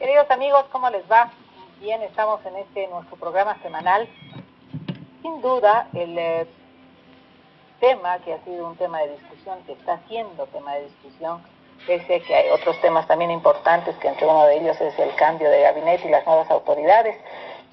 Queridos amigos, ¿cómo les va? Bien, estamos en este nuestro programa semanal. Sin duda, el eh, tema que ha sido un tema de discusión, que está siendo tema de discusión, pese que hay otros temas también importantes, que entre uno de ellos es el cambio de gabinete y las nuevas autoridades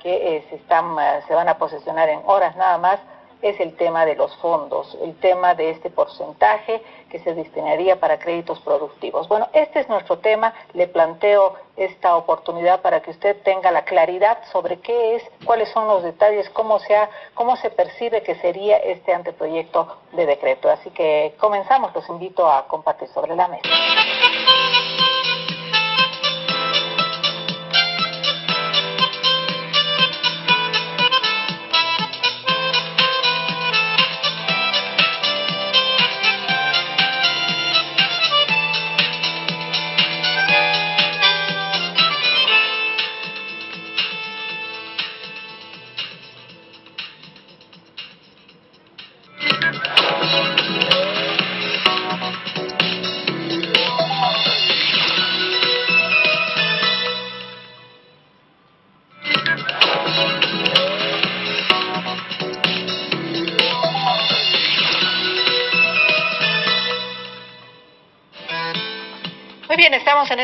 que eh, se, están, eh, se van a posesionar en horas nada más, es el tema de los fondos, el tema de este porcentaje que se destinaría para créditos productivos. Bueno, este es nuestro tema, le planteo esta oportunidad para que usted tenga la claridad sobre qué es, cuáles son los detalles, cómo se, cómo se percibe que sería este anteproyecto de decreto. Así que comenzamos, los invito a compartir sobre la mesa.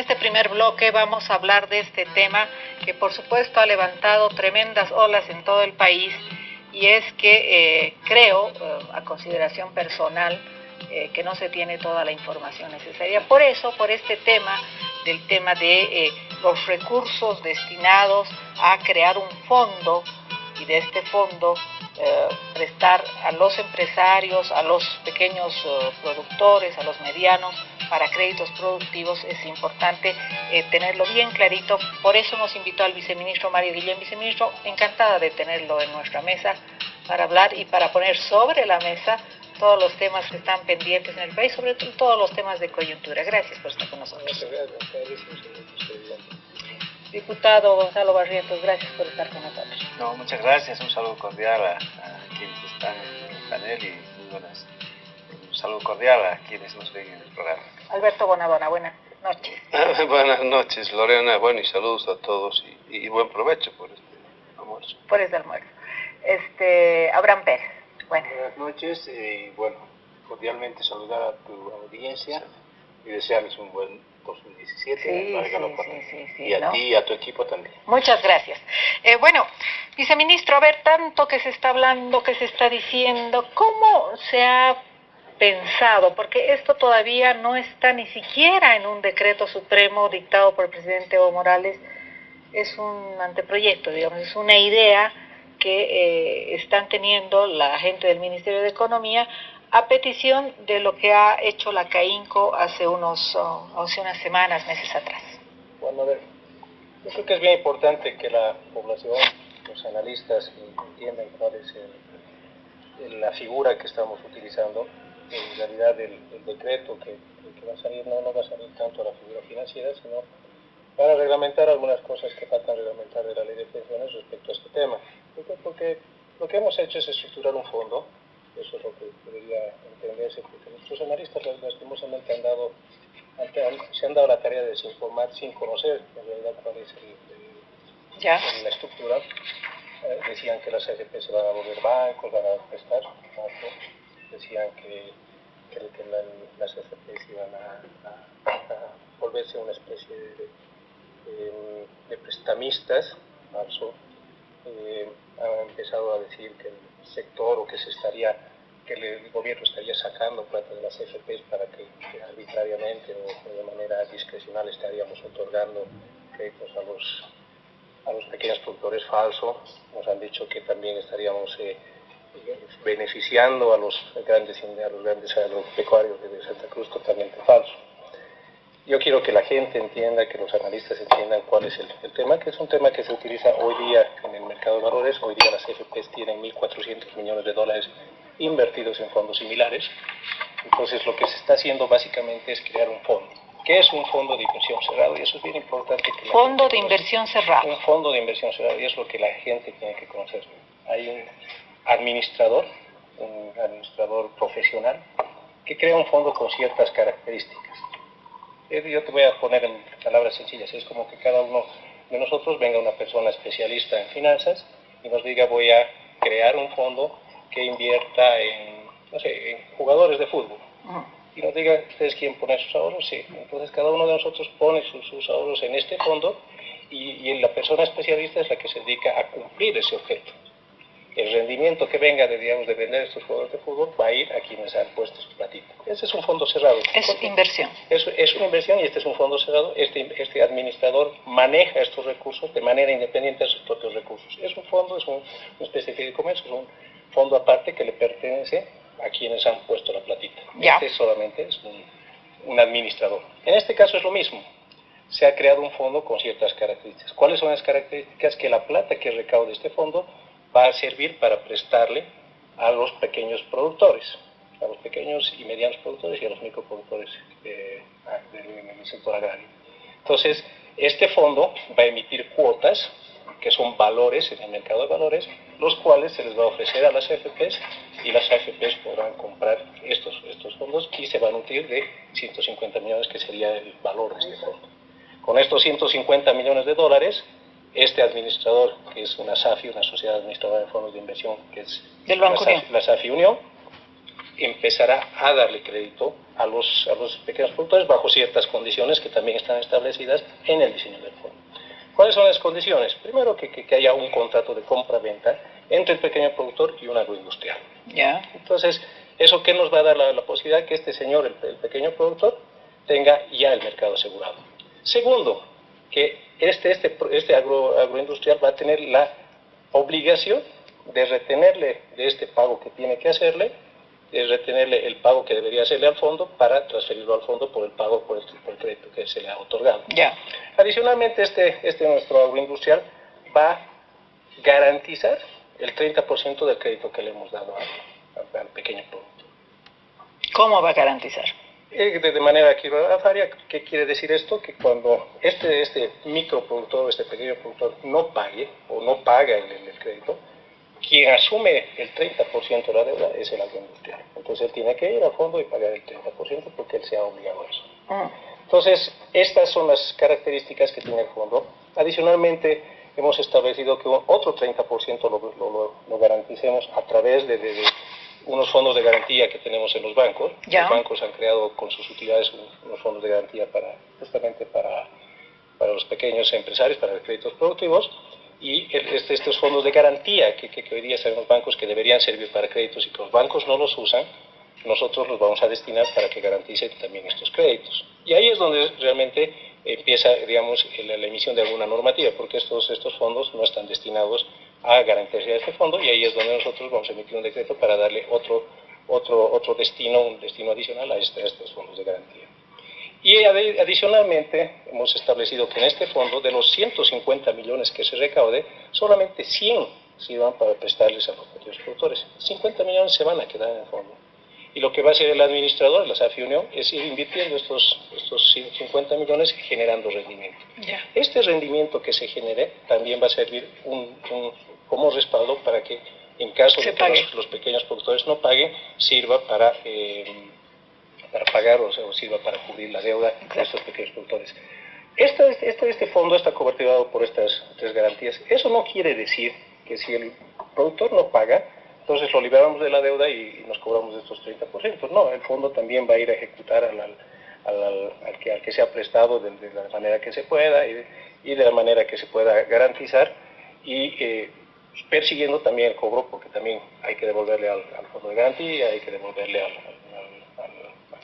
Este primer bloque, vamos a hablar de este tema que por supuesto ha levantado tremendas olas en todo el país y es que eh, creo, eh, a consideración personal, eh, que no se tiene toda la información necesaria. Por eso, por este tema, del tema de los recursos destinados a crear un fondo y de este fondo prestar a los empresarios, a los pequeños productores, a los medianos, para créditos productivos es importante eh, tenerlo bien clarito. Por eso hemos invitado al viceministro Mario Guillén. Viceministro, encantada de tenerlo en nuestra mesa para hablar y para poner sobre la mesa todos los temas que están pendientes en el país, sobre todo todos los temas de coyuntura. Gracias por estar con nosotros. Diputado Gonzalo Barrientos, gracias por estar con nosotros. No, muchas gracias. Un saludo cordial a, quienes están en el panel y muy buenas. Un saludo cordial a quienes nos ven en el programa. Alberto Bonadona, buenas noches. buenas noches, Lorena. Bueno, y saludos a todos y, buen provecho por este almuerzo. Por este almuerzo. Este, Abraham Pérez. Buenas, noches y bueno, cordialmente saludar a tu audiencia y desearles un buen 2017. Sí, sí, sí, y a ti y a tu equipo también. Muchas gracias. Eh, bueno, viceministro, a ver, tanto que se está hablando, que se está diciendo, ¿cómo se ha pensado, porque esto todavía no está ni siquiera en un decreto supremo dictado por el presidente Evo Morales, es un anteproyecto, digamos, es una idea que eh, están teniendo la gente del Ministerio de Economía a petición de lo que ha hecho la CAINCO hace, unos, oh, hace unas semanas, meses atrás. Bueno, a ver, yo creo que es bien importante que la población, los analistas entiendan cuál es la figura que estamos utilizando en realidad el, decreto que, va a salir no, no va a salir tanto a la figura financiera, sino para reglamentar algunas cosas que faltan reglamentar de la ley de pensiones respecto a este tema. Porque lo que hemos hecho es estructurar un fondo, eso es lo que debería entenderse, porque nuestros analistas lastimosamente han dado, se han dado la tarea de desinformar sin conocer en realidad cuál es la estructura. Eh, decían que las AFP se van a volver bancos, van a prestar, decían que, que, las FPs iban a, volverse una especie de, prestamistas, marzo, eh, empezado a decir que el sector o que se estaría que el gobierno estaría sacando plata de las FPs para que, arbitrariamente o de manera discrecional estaríamos otorgando créditos a los, a los pequeños productores falsos. Nos han dicho que también estaríamos eh, beneficiando a los grandes, a los grandes agropecuarios de Santa Cruz totalmente falso. Yo quiero que la gente entienda, que los analistas entiendan cuál es el, tema, que es un tema que se utiliza hoy día en el mercado de valores. Hoy día las FPs tienen 1.400 millones de dólares invertidos en fondos similares. Entonces lo que se está haciendo básicamente es crear un fondo. ¿Qué es un fondo de inversión cerrado? Y eso es bien importante. Que fondo de inversión cerrado. Un fondo de inversión cerrado, y es lo que la gente tiene que conocer. Hay un administrador, un administrador profesional, que crea un fondo con ciertas características. yo te voy a poner en palabras sencillas, es como que cada uno de nosotros venga una persona especialista en finanzas y nos diga voy a crear un fondo que invierta en, no sé, en jugadores de fútbol. Y nos diga, ¿ustedes quieren poner sus ahorros? Sí. Entonces cada uno de nosotros pone sus, sus ahorros en este fondo y, y, la persona especialista es la que se dedica a cumplir ese objeto. El rendimiento que venga de, digamos, de vender estos jugadores de fútbol va a ir a quienes han puesto su platito. Ese es un fondo cerrado. Es inversión. Es, es, una inversión y este es un fondo cerrado. Este, este administrador maneja estos recursos de manera independiente de sus propios recursos. Es un fondo, es un, una especie de comercio, es un fondo aparte que le pertenece a quienes han puesto la platita. Ya. Este solamente es un, un administrador. En este caso es lo mismo se ha creado un fondo con ciertas características. ¿Cuáles son las características? Que la plata que recaude este fondo va a servir para prestarle a los pequeños productores, a los pequeños y medianos productores y a los microproductores eh, del sector agrario. Entonces, este fondo va a emitir cuotas, que son valores en el mercado de valores, los cuales se les va a ofrecer a las AFPs y las AFPs podrán comprar estos, estos fondos y se va a nutrir de 150 millones, que sería el valor de este fondo. Con estos 150 millones de dólares, este administrador, que es una SAFI, una sociedad administradora de fondos de inversión, que es Del Banco la, SAFI, la SAFI Unión, empezará a darle crédito a los, a los pequeños productores bajo ciertas condiciones que también están establecidas en el diseño del fondo. ¿Cuáles son las condiciones? Primero, que, que, que haya un contrato de compra-venta entre el pequeño productor y un agroindustrial. Ya. Entonces, ¿eso qué nos va a dar la, la posibilidad? Que este señor, el, el pequeño productor, tenga ya el mercado asegurado. Segundo, que este, este, este agro, agroindustrial va a tener la obligación de retenerle de este pago que tiene que hacerle, de retenerle el pago que debería hacerle al fondo para transferirlo al fondo por el pago por el, por el crédito que se le ha otorgado. Ya. Adicionalmente, este, este nuestro agroindustrial va a garantizar el 30% del crédito que le hemos dado al, al pequeño productor. ¿Cómo va a garantizar? Eh, de manera kilowattaria, ¿qué quiere decir esto? Que cuando este, este microproductor, este pequeño productor no pague o no paga el, el crédito, quien asume el 30% de la deuda es el agroindustrial. Entonces él tiene que ir a fondo y pagar el 30% porque él se ha obligado a eso. Mm. Entonces, estas son las características que tiene el fondo. Adicionalmente, hemos establecido que otro 30% lo, lo, lo, lo, garanticemos a través de, de, de unos fondos de garantía que tenemos en los bancos. Ya. Los bancos han creado con sus utilidades unos fondos de garantía para justamente para, para los pequeños empresarios, para los créditos productivos. Y este, estos fondos de garantía que, que, que hoy día son los bancos que deberían servir para créditos y que los bancos no los usan, nosotros los vamos a destinar para que garanticen también estos créditos. Y ahí es donde realmente empieza, digamos, la, la emisión de alguna normativa, porque estos, estos fondos no están destinados a garantizar este fondo y ahí es donde nosotros vamos a emitir un decreto para darle otro, otro, otro destino, un destino adicional a, este, a estos fondos de garantía. Y adicionalmente hemos establecido que en este fondo, de los 150 millones que se recaude, solamente 100 sirvan para prestarles a los pequeños productores. 50 millones se van a quedar en el fondo. Y lo que va a hacer el administrador, la SAFI Unión, es ir invirtiendo estos, estos 50 millones generando rendimiento. Ya. Este rendimiento que se genere también va a servir un, un, como respaldo para que en caso se de que los, los, pequeños productores no paguen, sirva para, eh, para pagar o, sea, o, sirva para cubrir la deuda de estos pequeños productores. Este, este, este fondo está coberturado por estas tres garantías. Eso no quiere decir que si el productor no paga, entonces lo liberamos de la deuda y, nos cobramos de estos 30%. No, el fondo también va a ir a ejecutar al, al, al, al que, al que se ha prestado de, de, la manera que se pueda y de, y de la manera que se pueda garantizar y eh, persiguiendo también el cobro porque también hay que devolverle al, al fondo de garantía, hay que devolverle al,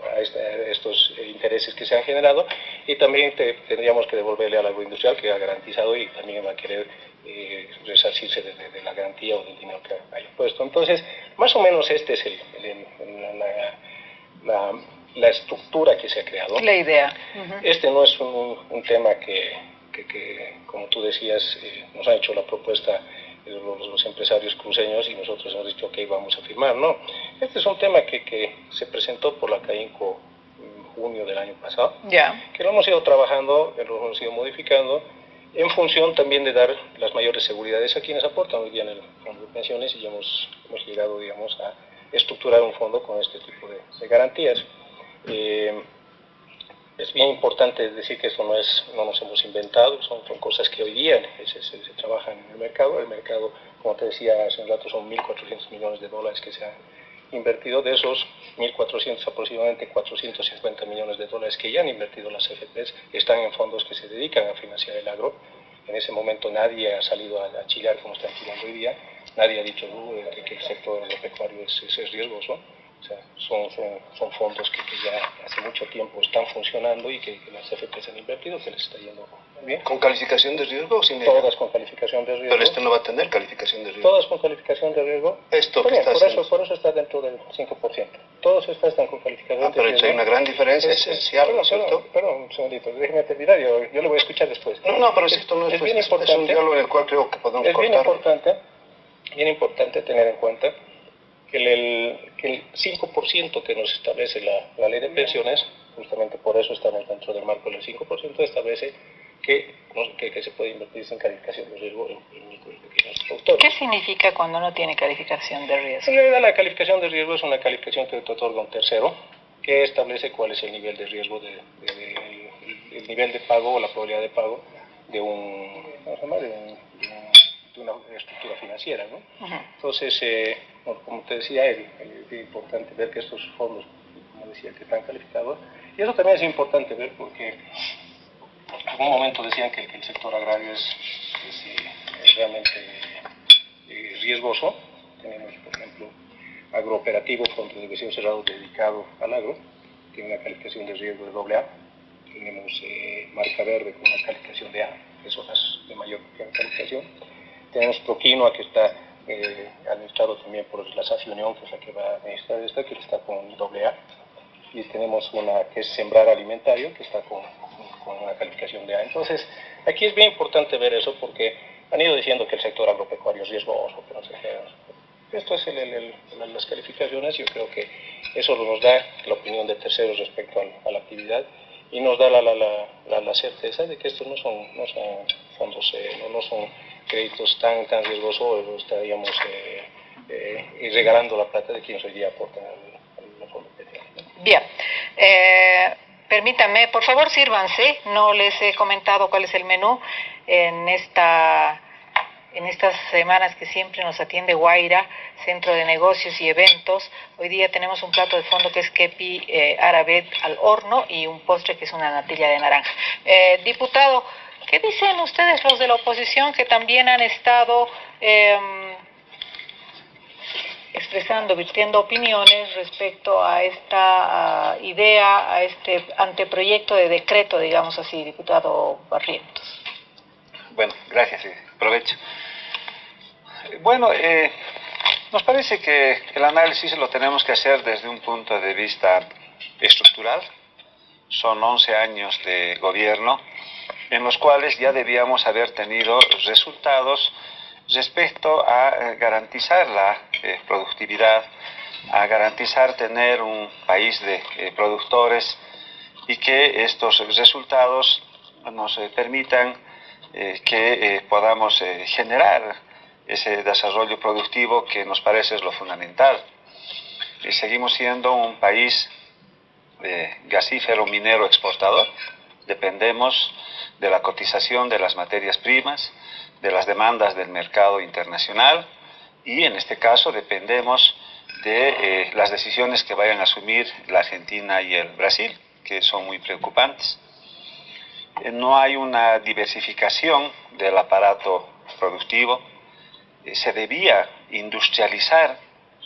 a, este, a, estos intereses que se han generado y también te, tendríamos que devolverle al agroindustrial que ha garantizado y también va a querer eh, resarcirse de, de, de, la garantía o del dinero que haya puesto. Entonces, más o menos este es el, el, el la, la, la, estructura que se ha creado. La idea. Uh -huh. Este no es un, un tema que, que, que, como tú decías, eh, nos ha hecho la propuesta los, los, empresarios cruceños y nosotros hemos dicho, ok, vamos a firmar. No, este es un tema que, que se presentó por la CAINCO en junio del año pasado, yeah. que lo hemos ido trabajando, lo hemos ido modificando en función también de dar las mayores seguridades a quienes aportan hoy día en el fondo de pensiones y hemos, hemos llegado, digamos, a estructurar un fondo con este tipo de, de garantías. Eh, es bien importante decir que esto no, es, no nos hemos inventado, son, cosas que hoy día se, se, trabajan en el mercado. El mercado, como te decía hace un rato, son 1.400 millones de dólares que se han invertido. De esos 1.400, aproximadamente 450 millones de dólares que ya han invertido las FPs están en fondos que se dedican a financiar el agro. En ese momento nadie ha salido a, a como están chillando hoy día, nadie ha dicho uh, que, el sector agropecuario es, es riesgoso o sea, son, son, fondos que, ya hace mucho tiempo están funcionando y que, las CFPs han invertido, que les está yendo bien. ¿Con calificación de riesgo o sin Todas con calificación de riesgo. Pero este no va a tener calificación de riesgo. Todas con calificación de riesgo. Esto por, eso, por eso está dentro del 5%. Todos estas están con calificación ah, de riesgo. Pero hay una gran diferencia esencial, perdón, ¿cierto? Perdón, un segundito, déjeme terminar, yo, yo le voy a escuchar después. No, no, pero esto no es, es, bien importante, es un diálogo en el cual creo que podemos Es bien importante, bien importante tener en cuenta que el, que el 5% que nos establece la, ley de pensiones, justamente por eso estamos dentro del marco del 5%, establece que, que, se puede invertir sin calificación de riesgo en, micro y pequeños productores. ¿Qué significa cuando no tiene calificación de riesgo? En realidad la calificación de riesgo es una calificación que te otorga un tercero que establece cuál es el nivel de riesgo, de, el, nivel de pago o la probabilidad de pago de un, ¿cómo se llama? de, una estructura financiera. ¿no? Entonces, eh, como te decía Eddie, es importante ver que estos fondos, como decía, que están calificados, y eso también es importante ver porque en algún momento decían que, el sector agrario es, eh, realmente eh, riesgoso. Tenemos, por ejemplo, agrooperativo, fondo de inversión cerrado dedicado al agro, tiene una calificación de riesgo de AA. Tenemos eh, marca verde con una calificación de A, que son las de mayor calificación. Tenemos Proquinoa, que está eh, administrado también por la SAFI Unión, que es la que va a administrar esta, que está con AA. Y tenemos una que es Sembrar Alimentario, que está con, con una calificación de A. Entonces, aquí es bien importante ver eso porque han ido diciendo que el sector agropecuario es riesgoso, que no sé qué. Esto es el, las calificaciones, yo creo que eso nos da la opinión de terceros respecto a, la actividad y nos da la, la, la, la, certeza de que estos no son, no son fondos, eh, no, no son créditos tan, tan riesgosos, estaríamos eh, eh, regalando la plata de quienes hoy día aportan al, al fondo Bien. Eh, permítanme, por favor, sírvanse. No les he comentado cuál es el menú en esta en estas semanas que siempre nos atiende Guaira, Centro de Negocios y Eventos. Hoy día tenemos un plato de fondo que es kepi eh, al horno y un postre que es una natilla de naranja. Eh, diputado, ¿Qué dicen ustedes los de la oposición que también han estado em, expresando, virtiendo opiniones respecto a esta idea, a este anteproyecto de decreto, digamos así, diputado Barrientos? Bueno, gracias, aprovecho. Bueno, eh, nos parece que el análisis lo tenemos que hacer desde un punto de vista estructural. Son 11 años de gobierno en los cuales ya debíamos haber tenido resultados respecto a eh, garantizar la eh, productividad, a garantizar tener un país de eh, productores y que estos resultados nos permitan que podamos generar ese desarrollo productivo que nos parece es lo fundamental. seguimos siendo un país gasífero minero exportador, dependemos de la cotización de las materias primas, de las demandas del mercado internacional y en este caso dependemos de eh, las decisiones que vayan a asumir la Argentina y el Brasil, que son muy preocupantes. Eh, no hay una diversificación del aparato productivo. Eh, se debía industrializar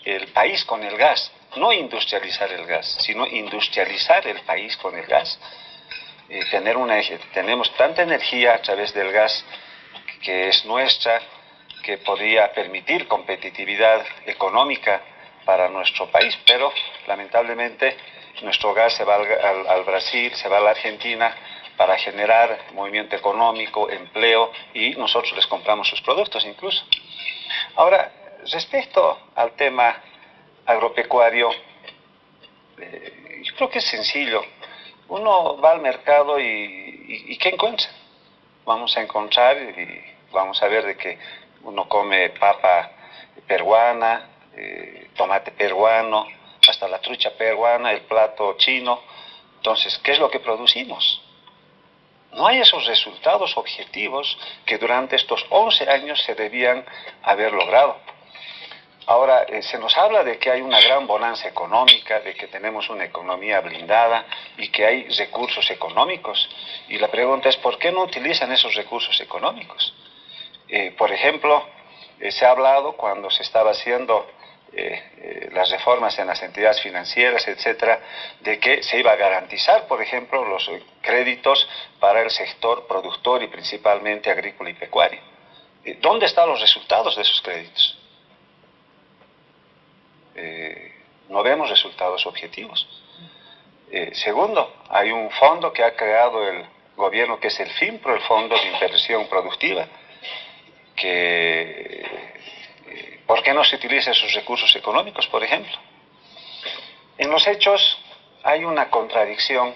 el país con el gas, no industrializar el gas, sino industrializar el país con el gas tener una, tenemos tanta energía a través del gas que es nuestra, que podría permitir competitividad económica para nuestro país, pero lamentablemente nuestro gas se va al, Brasil, se va a la Argentina para generar movimiento económico, empleo y nosotros les compramos sus productos incluso. Ahora, respecto al tema agropecuario, eh, yo creo que es sencillo uno va al mercado y, ¿qué encuentra? Vamos a encontrar y vamos a ver de que uno come papa peruana, eh, tomate peruano, hasta la trucha peruana, el plato chino, Entonces, ¿qué es lo que producimos? No hay esos resultados objetivos que durante estos 11 años se debían haber logrado. Ahora, eh, se nos habla de que hay una gran bonanza económica, de que tenemos una economía blindada y que hay recursos económicos. Y la pregunta es, ¿por qué no utilizan esos recursos económicos? Eh, por ejemplo, eh, se ha hablado cuando se estaba haciendo las reformas en las entidades financieras, etcétera, de que se iba a garantizar, por ejemplo, los créditos para el sector productor y principalmente agrícola y pecuario. ¿Dónde están los resultados de esos créditos? Eh, no vemos resultados objetivos. Eh, segundo, hay un fondo que ha creado el gobierno que es el FIMPRO, el Fondo de Inversión Productiva, que eh, ¿por qué no se utilizan esos recursos económicos, por ejemplo? En los hechos hay una contradicción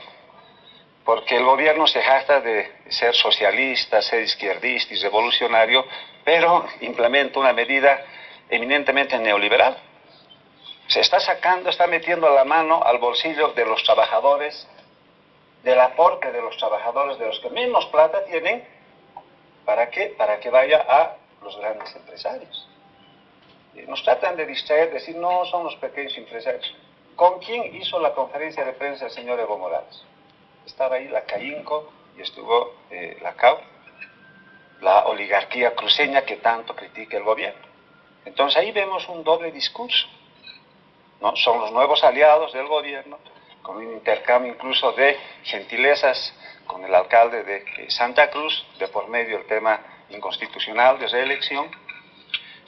porque el gobierno se jacta de ser socialista, ser izquierdista y revolucionario, pero implementa una medida eminentemente neoliberal se está sacando, está metiendo la mano al bolsillo de los trabajadores, del aporte de los trabajadores, de los que menos plata tienen, ¿para qué? Para que vaya a los grandes empresarios. Nos tratan de distraer, decir, no, son los pequeños empresarios. ¿Con quién hizo la conferencia de prensa el señor Evo Morales? Estaba ahí la CAINCO y estuvo eh, la CAU, la oligarquía cruceña que tanto critica el gobierno. Entonces ahí vemos un doble discurso. Son los nuevos aliados del gobierno, con un intercambio incluso de gentilezas con el alcalde de Santa Cruz, de por medio el tema inconstitucional de reelección.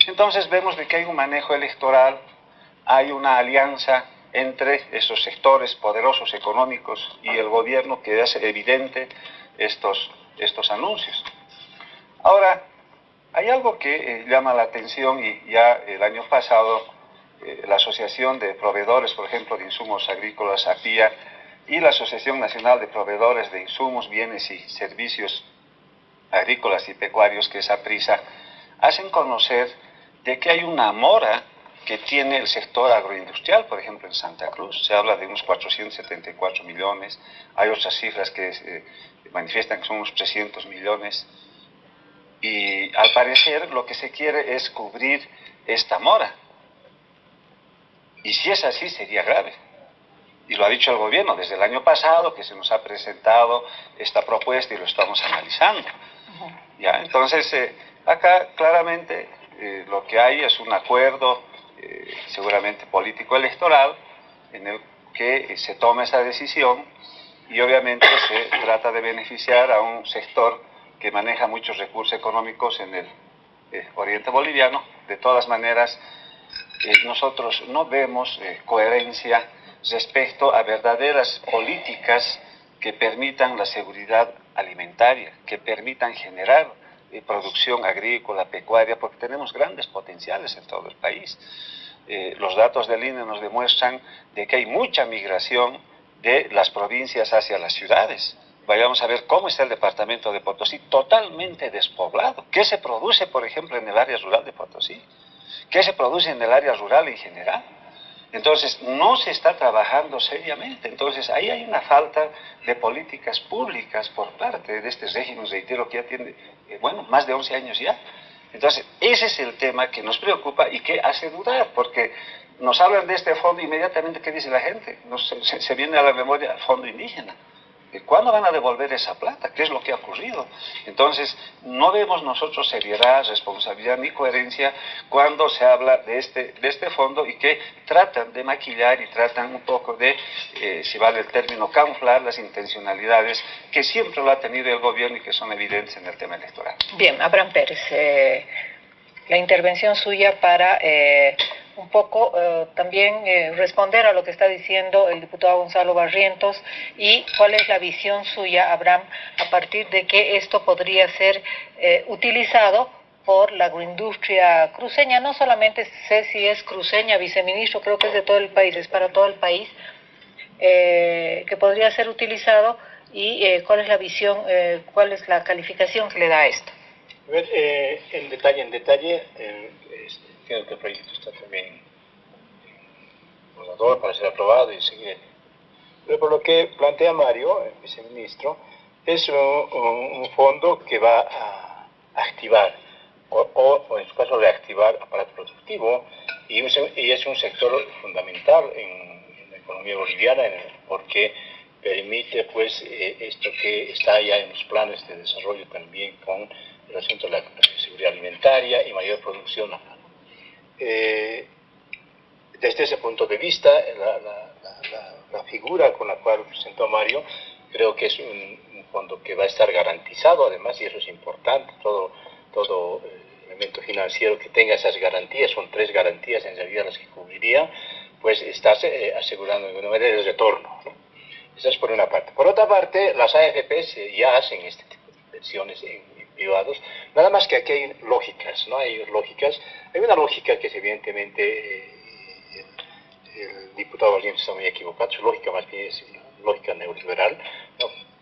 Entonces vemos de que hay un manejo electoral, hay una alianza entre esos sectores poderosos económicos y el gobierno que hace evidente estos, estos anuncios. Ahora, hay algo que eh, llama la atención y ya el año pasado eh, la Asociación de Proveedores, por ejemplo, de Insumos Agrícolas, APIA, y la Asociación Nacional de Proveedores de Insumos, Bienes y Servicios Agrícolas y Pecuarios, que es APRISA, hacen conocer de que hay una mora que tiene el sector agroindustrial, por ejemplo, en Santa Cruz. Se habla de unos 474 millones, hay otras cifras que eh, manifiestan que son unos 300 millones. Y al parecer lo que se quiere es cubrir esta mora. Y si es así, sería grave. Y lo ha dicho el gobierno desde el año pasado, que se nos ha presentado esta propuesta y lo estamos analizando. ¿Ya? Entonces, eh, acá claramente eh, lo que hay es un acuerdo, eh, seguramente político-electoral, en el que se toma esa decisión y obviamente se trata de beneficiar a un sector que maneja muchos recursos económicos en el oriente boliviano. De todas maneras, nosotros no vemos eh, coherencia respecto a verdaderas políticas que permitan la seguridad alimentaria, que permitan generar eh, producción agrícola, pecuaria, porque tenemos grandes potenciales en todo el país. Eh, los datos del INE nos demuestran de que hay mucha migración de las provincias hacia las ciudades. Vayamos a ver cómo está el departamento de Potosí, totalmente despoblado. ¿Qué se produce, por ejemplo, en el área rural de Potosí? ¿Qué se produce en el área rural en general. Entonces, no se está trabajando seriamente. Entonces, ahí hay una falta de políticas públicas por parte de este régimen, reitero, que ya tiene, eh, bueno, más de 11 años ya. Entonces, ese es el tema que nos preocupa y que hace dudar, porque nos hablan de este fondo inmediatamente, ¿qué dice la gente? se, se viene a la memoria el fondo indígena. ¿Cuándo van a devolver esa plata? ¿Qué es lo que ha ocurrido? Entonces, no vemos nosotros seriedad, responsabilidad ni coherencia cuando se habla de este, de este fondo y que tratan de maquillar y tratan un poco de, eh, si vale el término, camuflar las intencionalidades que siempre lo ha tenido el gobierno y que son evidentes en el tema electoral. Bien, Abraham Pérez, eh, la intervención suya para... Eh, un poco eh, también eh, responder a lo que está diciendo el diputado Gonzalo Barrientos y cuál es la visión suya, Abraham, a partir de que esto podría ser eh, utilizado por la agroindustria cruceña. No solamente sé si es cruceña, viceministro, creo que es de todo el país, es para todo el país, que podría ser utilizado y cuál es la visión, cuál es la calificación que le da a esto. A ver, en detalle, en detalle, este, creo que el proyecto está también en para ser aprobado y seguir Pero por lo que plantea Mario, el viceministro, es un, fondo que va a activar, o, en su caso reactivar aparato productivo, y, es un sector fundamental en, la economía boliviana porque permite pues eh, esto que está ya en los planes de desarrollo también con el asunto de la seguridad alimentaria y mayor producción. Eh, desde ese punto de vista, la, figura con la cual presentó Mario, creo que es un, fondo que va a estar garantizado, además, y eso es importante, todo, todo eh, elemento financiero que tenga esas garantías, son tres garantías en realidad las que cubriría, pues estás eh, asegurando de una manera el retorno. Esa es por una parte. Por otra parte, las AFPs ya hacen este tipo de inversiones en, privados, nada más que aquí hay lógicas, ¿no? Hay lógicas. Hay una lógica que es evidentemente eh, el, diputado Valiente está muy equivocado, su lógica más bien es lógica neoliberal,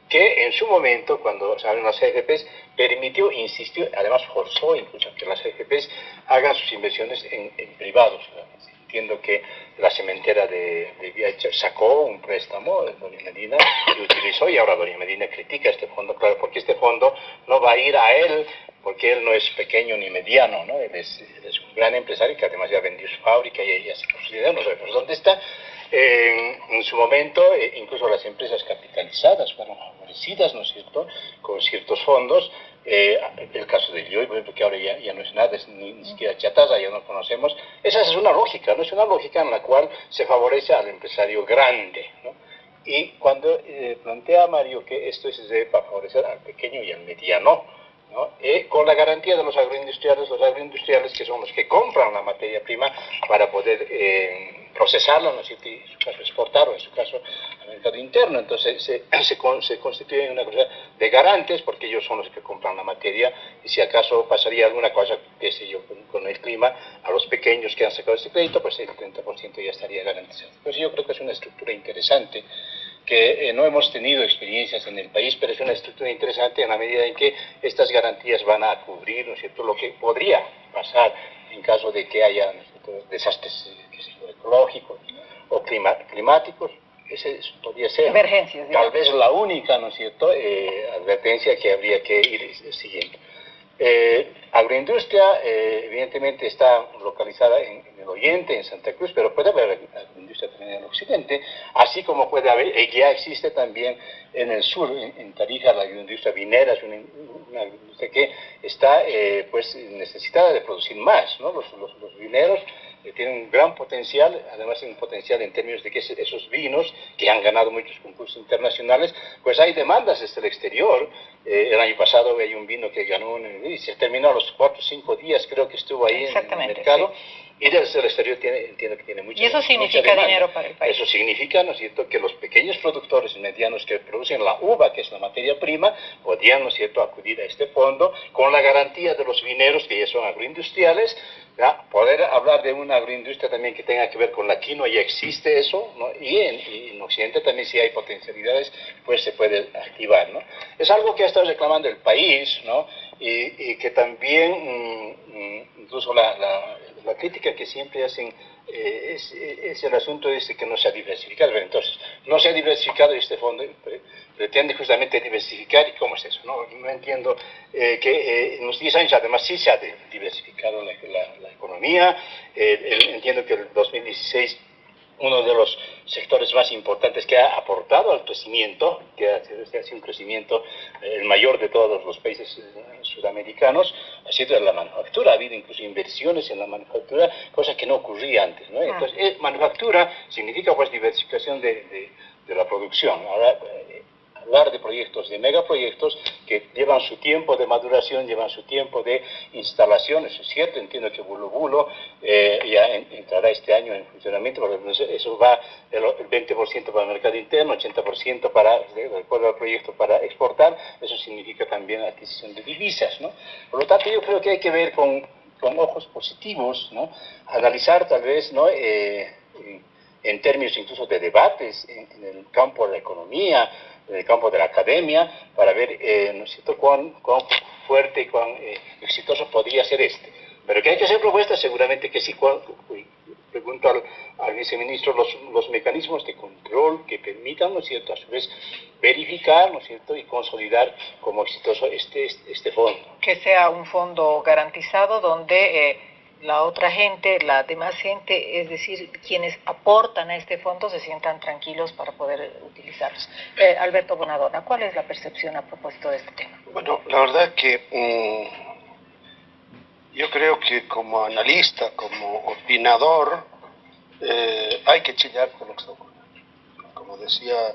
que en su momento, cuando se las AFPs, permitió, insistió, además forzó incluso que las AFPs hagan sus inversiones en privados. Entiendo que la cementera de, de sacó un préstamo de Doña Medina y utilizó, y ahora Doña Medina critica este fondo, claro, porque este fondo no va a ir a él, porque él no es pequeño ni mediano, ¿no? Él es, un gran empresario que además ya vendió su fábrica y ya se considera, no sabemos dónde está. en su momento, eh, incluso las empresas capitalizadas fueron favorecidas, ¿no es cierto?, con ciertos fondos, eh, el caso de Yoy, por ejemplo, que ahora ya, no es nada, ni, siquiera Chataza, ya no conocemos, esa es una lógica, ¿no? Es una lógica en la cual se favorece al empresario grande, ¿no? Y cuando eh, plantea Mario que esto es para favorecer al pequeño y al mediano, ¿no? Eh, con la garantía de los agroindustriales, los agroindustriales que son los que compran la materia prima para poder eh, procesarla, ¿no? en su caso exportar o en su caso al mercado interno. Entonces se, se, se constituye una cosa de garantes porque ellos son los que compran la materia y si acaso pasaría alguna cosa, qué sé yo, con, el clima, a los pequeños que han sacado este crédito, pues el 30% ya estaría garantizado. Pues yo creo que es una estructura interesante que eh, no hemos tenido experiencias en el país, pero es una estructura interesante en la medida en que estas garantías van a cubrir, ¿no es cierto?, lo que podría pasar en caso de que haya desastres eh, ecológicos o climáticos. Ese podría ser tal vez la única, ¿no es cierto?, eh, advertencia que habría que ir siguiendo. Eh, agroindustria, eh, evidentemente, está localizada en, el oriente, en Santa Cruz, pero puede haber agroindustria también en el occidente, así como puede haber, y ya existe también en el sur, en, Tarija, la agroindustria vinera, es una, agroindustria que está eh, pues necesitada de producir más, ¿no? Los, los, los vineros tienen un gran potencial, además un potencial en términos de que esos vinos que han ganado muchos concursos internacionales, pues hay demandas desde el exterior. Eh, el año pasado hay un vino que ganó y se terminó a los cuatro o cinco días, creo que estuvo ahí en el mercado. Y desde el exterior tiene, entiendo que tiene mucha Y eso significa dinero para el país. Eso significa, ¿no es cierto?, que los pequeños productores medianos que producen la uva, que es la materia prima, podrían, ¿no es cierto?, acudir a este fondo con la garantía de los vineros, que ya son agroindustriales, poder hablar de una agroindustria también que tenga que ver con la quinoa, ya existe eso, ¿no? y, en, Occidente también si hay potencialidades, pues se puede activar. ¿no? Es algo que ha estado reclamando el país, ¿no? y, que también, mm, mm, incluso la, la, crítica que siempre hacen eh, es, es, el asunto de que no se ha diversificado. entonces, no se ha diversificado este fondo, pretende justamente diversificar, ¿y cómo es eso? No, no entiendo eh, que eh, en los 10 años además sí se ha diversificado la, la, economía, eh, entiendo que el 2016 uno de los sectores más importantes que ha aportado al crecimiento, que ha sido un crecimiento el mayor de todos los países sudamericanos, ha sido la manufactura. Ha habido incluso inversiones en la manufactura, cosa que no ocurría antes. ¿no? Entonces, manufactura significa pues diversificación de, de, de la producción. Ahora, hablar de proyectos, de megaproyectos que llevan su tiempo de maduración, llevan su tiempo de instalación, eso es cierto, entiendo que Bulo Bulo eh, ya entrará este año en funcionamiento, porque eso va el, 20% para el mercado interno, 80% para, de acuerdo al proyecto, para exportar, eso significa también adquisición de divisas, ¿no? Por lo tanto, yo creo que hay que ver con, con ojos positivos, ¿no? Analizar tal vez, ¿no? Eh, en términos incluso de debates en, en, el campo de la economía, en el campo de la academia para ver eh, ¿no cuán, cuán, fuerte y cuán eh, exitoso podría ser este. Pero que hay que hacer propuestas, seguramente que sí, pregunto al, viceministro los, los, mecanismos de control que permitan, ¿no es cierto?, a su vez verificar, ¿no es cierto?, y consolidar como exitoso este, este, este fondo. Que sea un fondo garantizado donde... Eh, la otra gente, la demás gente, es decir, quienes aportan a este fondo se sientan tranquilos para poder utilizarlos. Eh, Alberto Bonadona, ¿cuál es la percepción a propósito de este tema? Bueno, la verdad que mm, yo creo que como analista, como opinador, eh, hay que chillar con lo que está ocurriendo. Como decía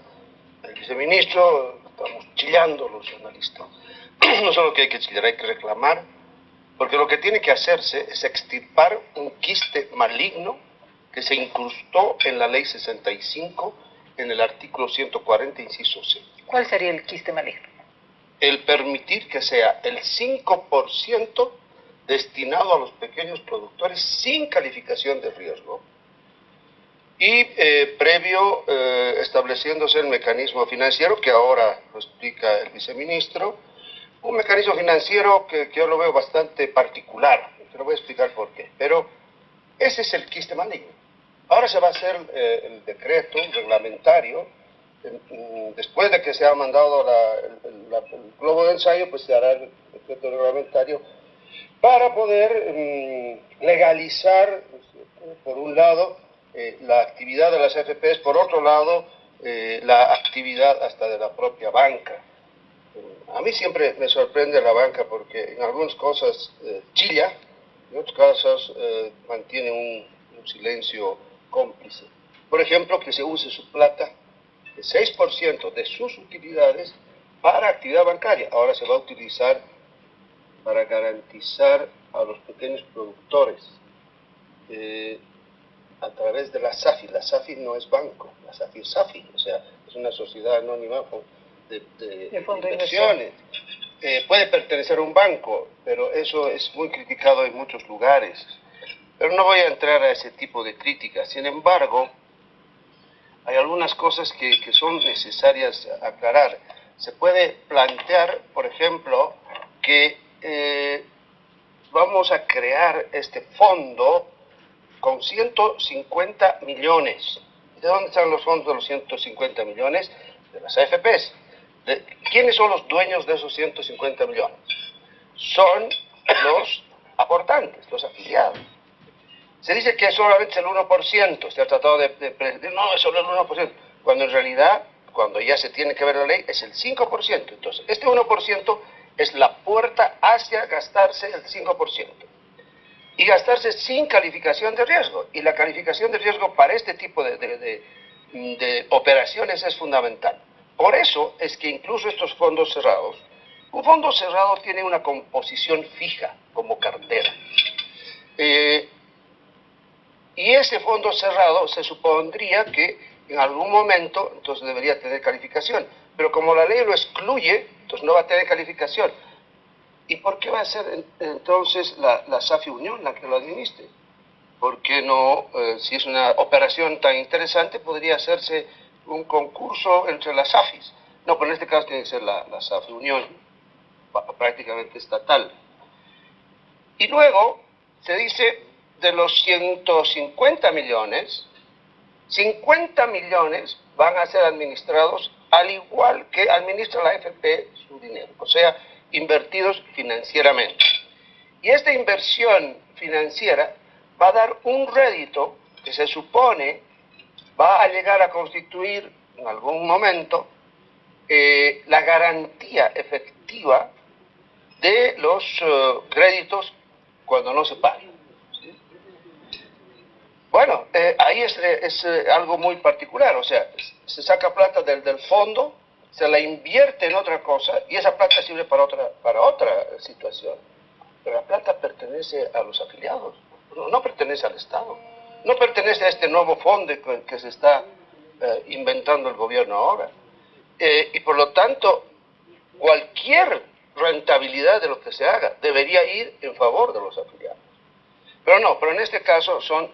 el viceministro, estamos chillando los analistas. No solo que hay que chillar, hay que reclamar porque lo que tiene que hacerse es extirpar un quiste maligno que se incrustó en la ley 65 en el artículo 140, inciso C. ¿Cuál sería el quiste maligno? El permitir que sea el 5% destinado a los pequeños productores sin calificación de riesgo y eh, previo eh, estableciéndose el mecanismo financiero que ahora lo explica el viceministro, un mecanismo financiero que, yo lo veo bastante particular, te lo voy a explicar por qué. Pero ese es el quiste maligno. Ahora se va a hacer eh, el decreto reglamentario, después de que se ha mandado el, globo de ensayo, pues se hará el decreto reglamentario para poder mm, legalizar, por un lado, eh, la actividad de las FPs, por otro lado, eh, la actividad hasta de la propia banca. A mí siempre me sorprende la banca porque en algunas cosas eh, chilla, en otras cosas eh, mantiene un, silencio cómplice. Por ejemplo, que se use su plata, el 6% de sus utilidades para actividad bancaria. Ahora se va a utilizar para garantizar a los pequeños productores eh, a través de la SAFI. La SAFI no es banco, la SAFI es SAFI, o sea, es una sociedad anónima de, inversiones. Eh, puede pertenecer a un banco, pero eso es muy criticado en muchos lugares. Pero no voy a entrar a ese tipo de críticas. Sin embargo, hay algunas cosas que, que son necesarias aclarar. Se puede plantear, por ejemplo, que eh, vamos a crear este fondo con 150 millones. ¿De dónde están los fondos de los 150 millones? De las AFPs. ¿Quiénes son los dueños de esos 150 millones? Son los aportantes, los afiliados. Se dice que solamente el 1%, se ha tratado de, de, no, es solo el 1%, cuando en realidad, cuando ya se tiene que ver la ley, es el 5%. Entonces, este 1% es la puerta hacia gastarse el 5%. Y gastarse sin calificación de riesgo. Y la calificación de riesgo para este tipo de, de operaciones es fundamental. Por eso es que incluso estos fondos cerrados, un fondo cerrado tiene una composición fija como cartera. Eh, y ese fondo cerrado se supondría que en algún momento entonces debería tener calificación. Pero como la ley lo excluye, entonces no va a tener calificación. ¿Y por qué va a ser entonces la, SAFI Unión la que lo administre? Porque no, eh, si es una operación tan interesante, podría hacerse un concurso entre las AFIs. No, pero en este caso tiene que ser la, la SAFI Unión, prácticamente estatal. Y luego se dice de los 150 millones, 50 millones van a ser administrados al igual que administra la FP su dinero, o sea, invertidos financieramente. Y esta inversión financiera va a dar un rédito que se supone va a llegar a constituir en algún momento eh, la garantía efectiva de los eh, créditos cuando no se paguen. Bueno, eh, ahí es, es algo muy particular, o sea, se saca plata del, del fondo, se la invierte en otra cosa y esa plata sirve para otra, para otra situación. Pero la plata pertenece a los afiliados, no pertenece al Estado no pertenece a este nuevo fondo que se está eh, inventando el gobierno ahora. Eh, y por lo tanto, cualquier rentabilidad de lo que se haga debería ir en favor de los afiliados. Pero no, pero en este caso son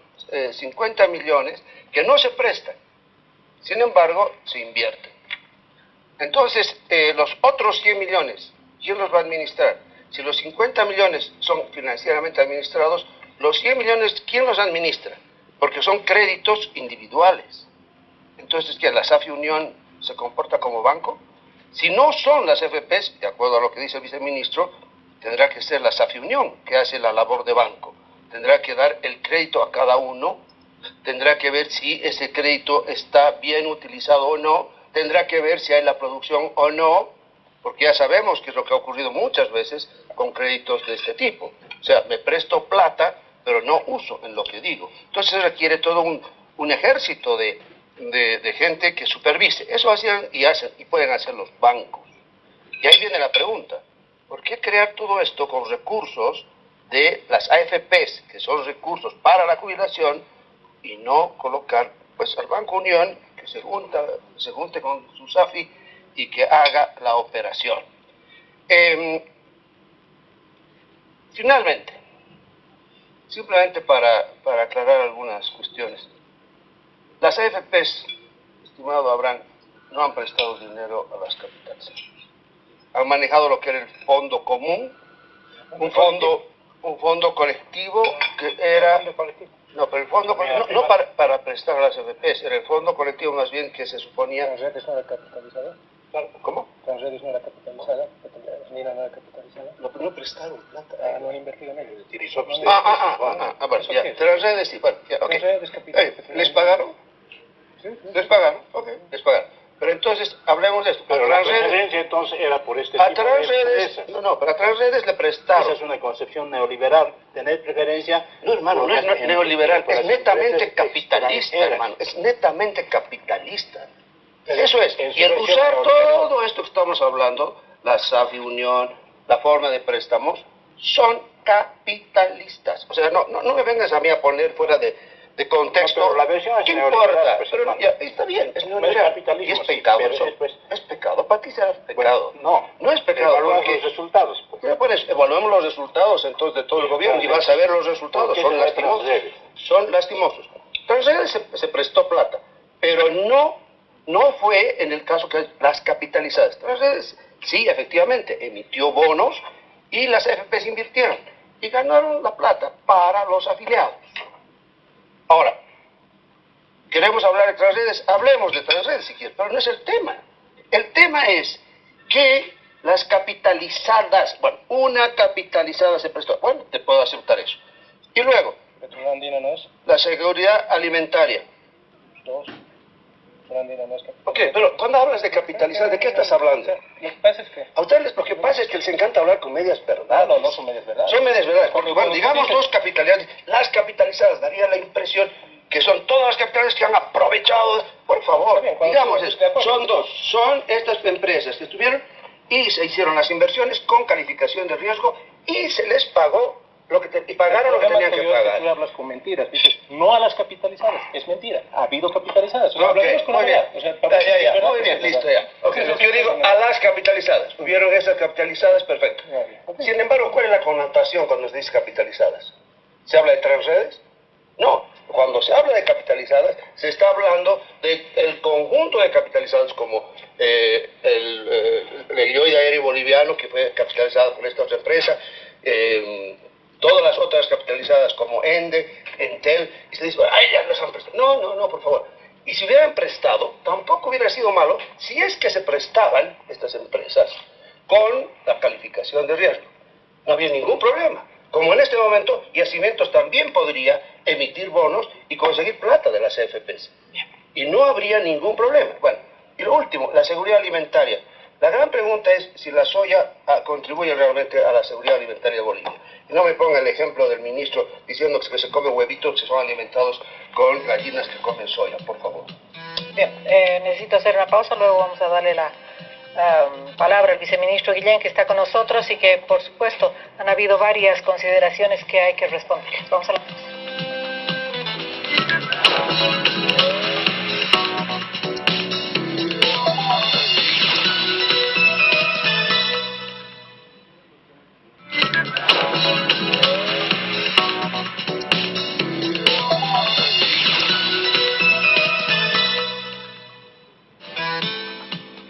50 eh, millones que no se prestan, sin embargo, se invierten. Entonces, los otros 100 millones, ¿quién los va a administrar? Si los 50 millones son financieramente administrados, los 100 millones, ¿quién los administra? Porque son créditos individuales. Entonces, ¿que la SAFI Unión se comporta como banco? Si no son las FPs, de acuerdo a lo que dice el viceministro, tendrá que ser la SAFI Unión, que hace la labor de banco. Tendrá que dar el crédito a cada uno, tendrá que ver si ese crédito está bien utilizado o no, tendrá que ver si hay la producción o no, porque ya sabemos que es lo que ha ocurrido muchas veces con créditos de este tipo. O sea, me presto plata, pero no uso en lo que digo. Entonces requiere todo un, ejército de, de, gente que supervise. Eso hacían y hacen y pueden hacer los bancos. Y ahí viene la pregunta. ¿Por qué crear todo esto con recursos de las AFPs, que son recursos para la jubilación, y no colocar pues al Banco Unión, que se, junta, se junte con su SAFI y que haga la operación? Em, finalmente, simplemente para, para aclarar algunas cuestiones. Las AFPs, estimado Abraham, no han prestado dinero a las capitales han manejado lo que era el fondo común, un fondo, un fondo colectivo que era... No, pero el fondo no, no para, para, prestar a las FPs, era el fondo colectivo más bien que se suponía... ¿Transredes no era capitalizada? ¿Cómo? ¿Transredes no era capitalizada? ¿Nina no era capitalizada? No, pero no prestaron plata. Ah, no han invertido en ello. Ah, ah, ah, ah, ah, ah, bueno, ya. Transredes sí, bueno, ya, ok. ¿Les pagaron? Sí, sí. ¿Les pagaron? Ok, les pagaron. Pero entonces, hablemos de esto. Pero la preferencia entonces era por este a tipo de No, no, pero a Transredes le prestaron. Esa es una concepción neoliberal. Tener preferencia... No, hermano, no es neoliberal, es netamente capitalista, hermano. Es netamente capitalista. Eso es. Y el usar todo esto que estamos hablando, la SAFI Unión, la forma de préstamos, son capitalistas. O sea, no, no, no me vengas a mí a poner fuera de de contexto. No, la versión ¿Qué importa? Pues, pero ya, está bien, es capitalismo. Y es pecado eso. Es, pecado. Para ti será pecado. no, no es pecado. Evaluamos los resultados. Pues. pues evaluemos los resultados entonces de todo el gobierno y vas a ver los resultados. Son lastimosos. Son lastimosos. Transredes se, se prestó plata, pero no, no fue en el caso que las capitalizadas. Transredes sí, efectivamente, emitió bonos y las FPs invirtieron y ganaron la plata para los afiliados. Ahora, queremos hablar de transredes, hablemos de transredes si quieres, pero no es el tema. El tema es que las capitalizadas, bueno, una capitalizada se prestó, bueno, te puedo aceptar eso. Y luego, la seguridad alimentaria. Dos. Ok, pero cuando hablas de capitalizar, ¿de qué estás hablando? Lo que pasa es que... A ustedes lo que pasa es que les encanta hablar con medias verdades. No, no, son medias verdades. Son medias verdades, porque bueno, digamos dos capitalizadas, las capitalizadas, daría la impresión que son todas las capitales que han aprovechado, por favor, digamos eso, son dos, son estas empresas que estuvieron y se hicieron las inversiones con calificación de riesgo y se les pagó lo que y pagaron lo que tenían que, pagar. Tú hablas con mentiras, dices, no a las capitalizadas, es mentira, ha habido capitalizadas. O sea, muy bien, o sea, ya, ya, muy bien, listo, ya. Okay, lo que yo digo, a las capitalizadas, hubieron esas capitalizadas, perfecto. Sin embargo, ¿cuál es la connotación cuando se dice capitalizadas? ¿Se habla de transredes? No, cuando se habla de capitalizadas, se está hablando del conjunto de capitalizadas como eh, el, eh, el aéreo boliviano, que fue capitalizado por esta otra empresa, eh, todas las otras capitalizadas como Ende, Entel, y se dice, ay, ya les han prestado. No, no, no, por favor. Y si hubieran prestado, tampoco hubiera sido malo si es que se prestaban estas empresas con la calificación de riesgo. No había ningún problema. Como en este momento, Yacimientos también podría emitir bonos y conseguir plata de las CFPs. Y no habría ningún problema. Bueno, y lo último, la seguridad alimentaria. La gran pregunta es si la soya ah, contribuye realmente a la seguridad alimentaria de Bolivia. Y no me ponga el ejemplo del ministro diciendo que se comen huevitos que son alimentados con gallinas que comen soya, por favor. Bien, eh, necesito hacer una pausa, luego vamos a darle la palabra al viceministro Guillén que está con nosotros y que, por supuesto, han habido varias consideraciones que hay que responder. Vamos a la pausa.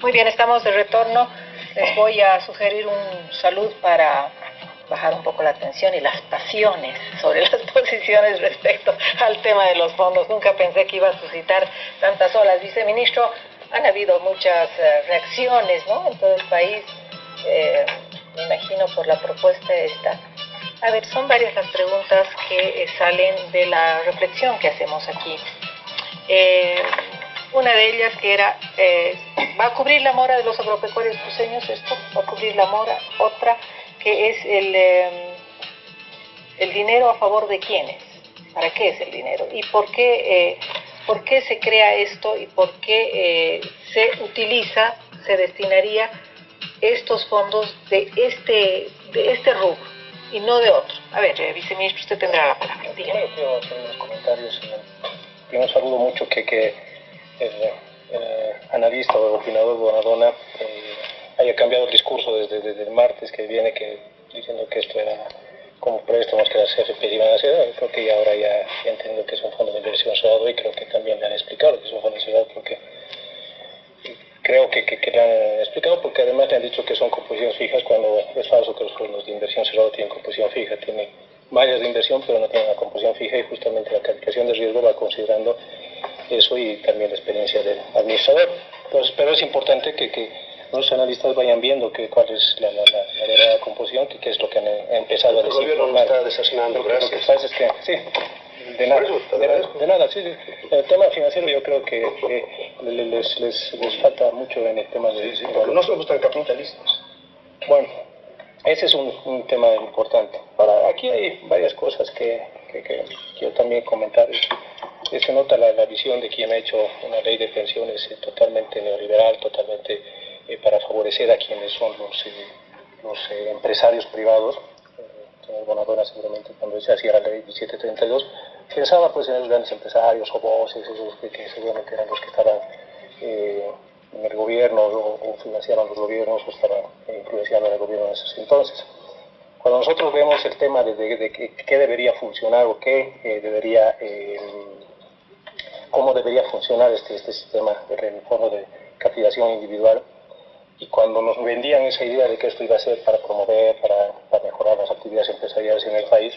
Muy bien, estamos de retorno. Les voy a sugerir un salud para bajar un poco la tensión y las pasiones sobre las posiciones respecto al tema de los fondos. Nunca pensé que iba a suscitar tantas olas. Viceministro, han habido muchas eh, reacciones ¿no? en todo el país, eh, me imagino por la propuesta esta. A ver, son varias las preguntas que eh, salen de la reflexión que hacemos aquí. Una de ellas que era, ¿va a cubrir la mora de los agropecuarios cruceños esto? ¿Va a cubrir la mora? Otra, que es el, el dinero a favor de quiénes? ¿Para qué es el dinero? ¿Y por qué por qué se crea esto y por qué eh, se utiliza, se destinaría estos fondos de este, de este rubro y no de otro. A ver, eh, viceministro, usted tendrá la palabra. Dígame. quiero hacer unos comentarios. Primero saludo mucho que, que el, analista o el opinador Bonadona eh, haya cambiado el discurso desde, desde, el martes que viene que diciendo que esto era como préstamos que las CFP iban a hacer, creo que ya ahora ya, ya, entiendo que es un fondo de inversión cerrado y creo que también le han explicado que es un fondo cerrado porque creo que, que, le han explicado porque además le han dicho que son composiciones fijas cuando es falso que los fondos de inversión cerrado tienen composición fija, tienen mallas de inversión pero no tienen una composición fija y justamente la calificación de riesgo va considerando eso y también la experiencia del administrador. Entonces, pero es importante que, que los analistas vayan viendo que, cuál es la, la, la, verdadera composición, que, qué es lo que han empezado a decir. El gobierno está desasinando, gracias. Lo que pasa es que, sí, de nada, de, nada, sí, sí. El tema financiero yo creo que, les, les, les, falta mucho en el tema de... Sí, sí, porque no somos tan capitalistas. Bueno, ese es un, un tema importante. Ahora, aquí hay varias cosas que, que, que quiero también comentar. Se nota la, la, visión de quien ha hecho una ley de pensiones totalmente neoliberal, totalmente eh, para favorecer a quienes son los, eh, los eh, empresarios privados. señor Bonadona seguramente cuando se hacía la ley 1732 pensaba pues en los grandes empresarios o voces, esos que, que, seguramente eran los que estaban en el gobierno o, financiaban los gobiernos o estaban influenciando en el gobierno en esos entonces. Cuando nosotros vemos el tema de, de, qué debería funcionar o qué debería, cómo debería funcionar este, este sistema de fondo de capitalización individual, y cuando nos vendían esa idea de que esto iba a ser para promover, para, para mejorar las actividades empresariales en el país,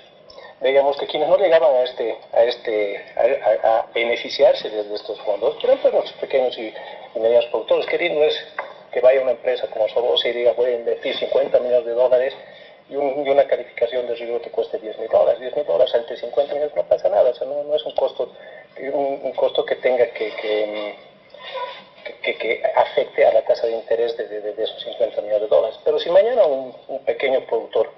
veíamos que quienes no llegaban a este a este a, a beneficiarse de, estos fondos eran pues los pequeños y, y medianos productores. Que no es que vaya una empresa como Sobose y diga voy a invertir 50 millones de dólares y, un, y una calificación de riesgo te cueste 10 mil dólares. 10 mil dólares ante 50 millones no pasa nada o sea no, no es un costo un, un costo que tenga que, que que, que, afecte a la tasa de interés de, de, de, esos 50 millones de dólares. Pero si mañana un, un pequeño productor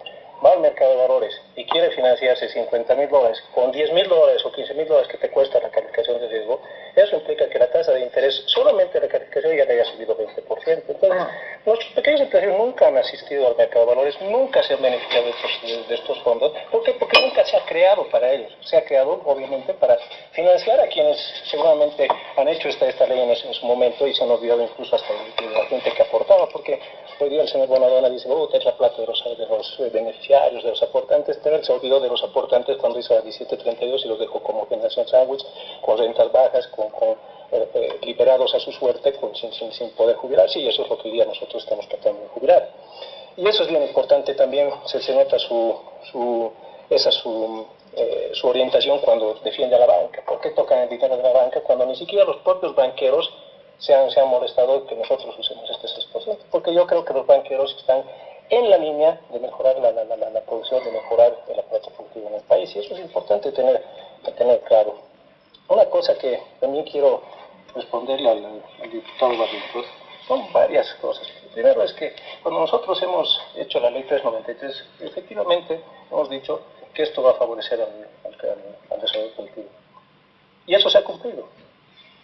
va al mercado de valores y quiere financiarse 50 mil dólares con 10 mil dólares o 15 mil dólares que te cuesta la calificación de riesgo, eso implica que la tasa de interés solamente la calificación ya le haya subido 20%. Entonces, ah. nuestros pequeños empresarios nunca han asistido al mercado de valores, nunca se han beneficiado de estos, de estos fondos. ¿Por qué? Porque nunca se ha creado para ellos. Se ha creado, obviamente, para financiar a quienes seguramente han hecho esta, esta ley en, en su momento y se han olvidado incluso hasta de, de la gente que aportaba, porque hoy día el señor Bonadona dice, oh, es la plata de los, de los beneficiarios, de los aportantes, pero se olvidó de los aportantes cuando hizo la 1732 y los dejó como generación sándwich, con rentas bajas, con, eh, eh, liberados a su suerte, sin, sin, sin, poder jubilarse, y eso es lo que hoy día nosotros estamos tratando de jubilar. Y eso es bien importante también, se, se nota su, su, esa su, eh, su orientación cuando defiende a la banca. ¿Por qué tocan el dinero de la banca cuando ni siquiera los propios banqueros se han, se han molestado que nosotros usemos este 6%? Porque yo creo que los banqueros están en la línea de mejorar la, la, la, la producción, de mejorar el aparato productivo en el país. Y eso es importante tener, tener claro. Una cosa que también quiero responderle al, al diputado Barrientos son varias cosas. Primero es que cuando nosotros hemos hecho la ley 393, efectivamente hemos dicho que esto va a favorecer al, al, al desarrollo productivo. Y eso se ha cumplido.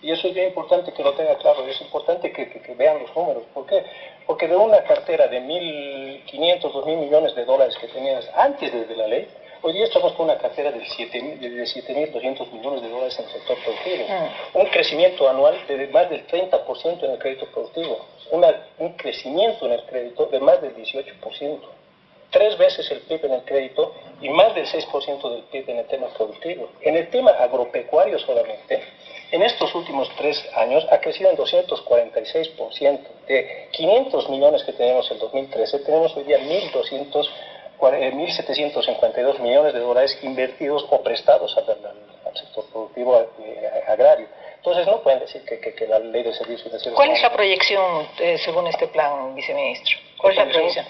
Y eso es bien importante que lo tenga claro, es importante que, que, vean los números. ¿Por qué? Porque de una cartera de 1.500, 2.000 millones de dólares que tenías antes de la ley, hoy día estamos con una cartera de 7.200 millones de dólares en el sector productivo. Un crecimiento anual de más del 30% en el crédito productivo. Una, un crecimiento en el crédito de más del 18% tres veces el PIB en el crédito y más del 6% del PIB en el tema productivo. En el tema agropecuario solamente, en estos últimos tres años ha crecido en 246%. De 500 millones que teníamos en 2013, tenemos hoy día 1.200 1.752 eh, millones de dólares invertidos o prestados al, sector productivo eh, agrario. Entonces no pueden decir que, la ley de servicios financieros... ¿Cuál es la proyección eh, según este plan, viceministro? ¿Cuál es la proyección?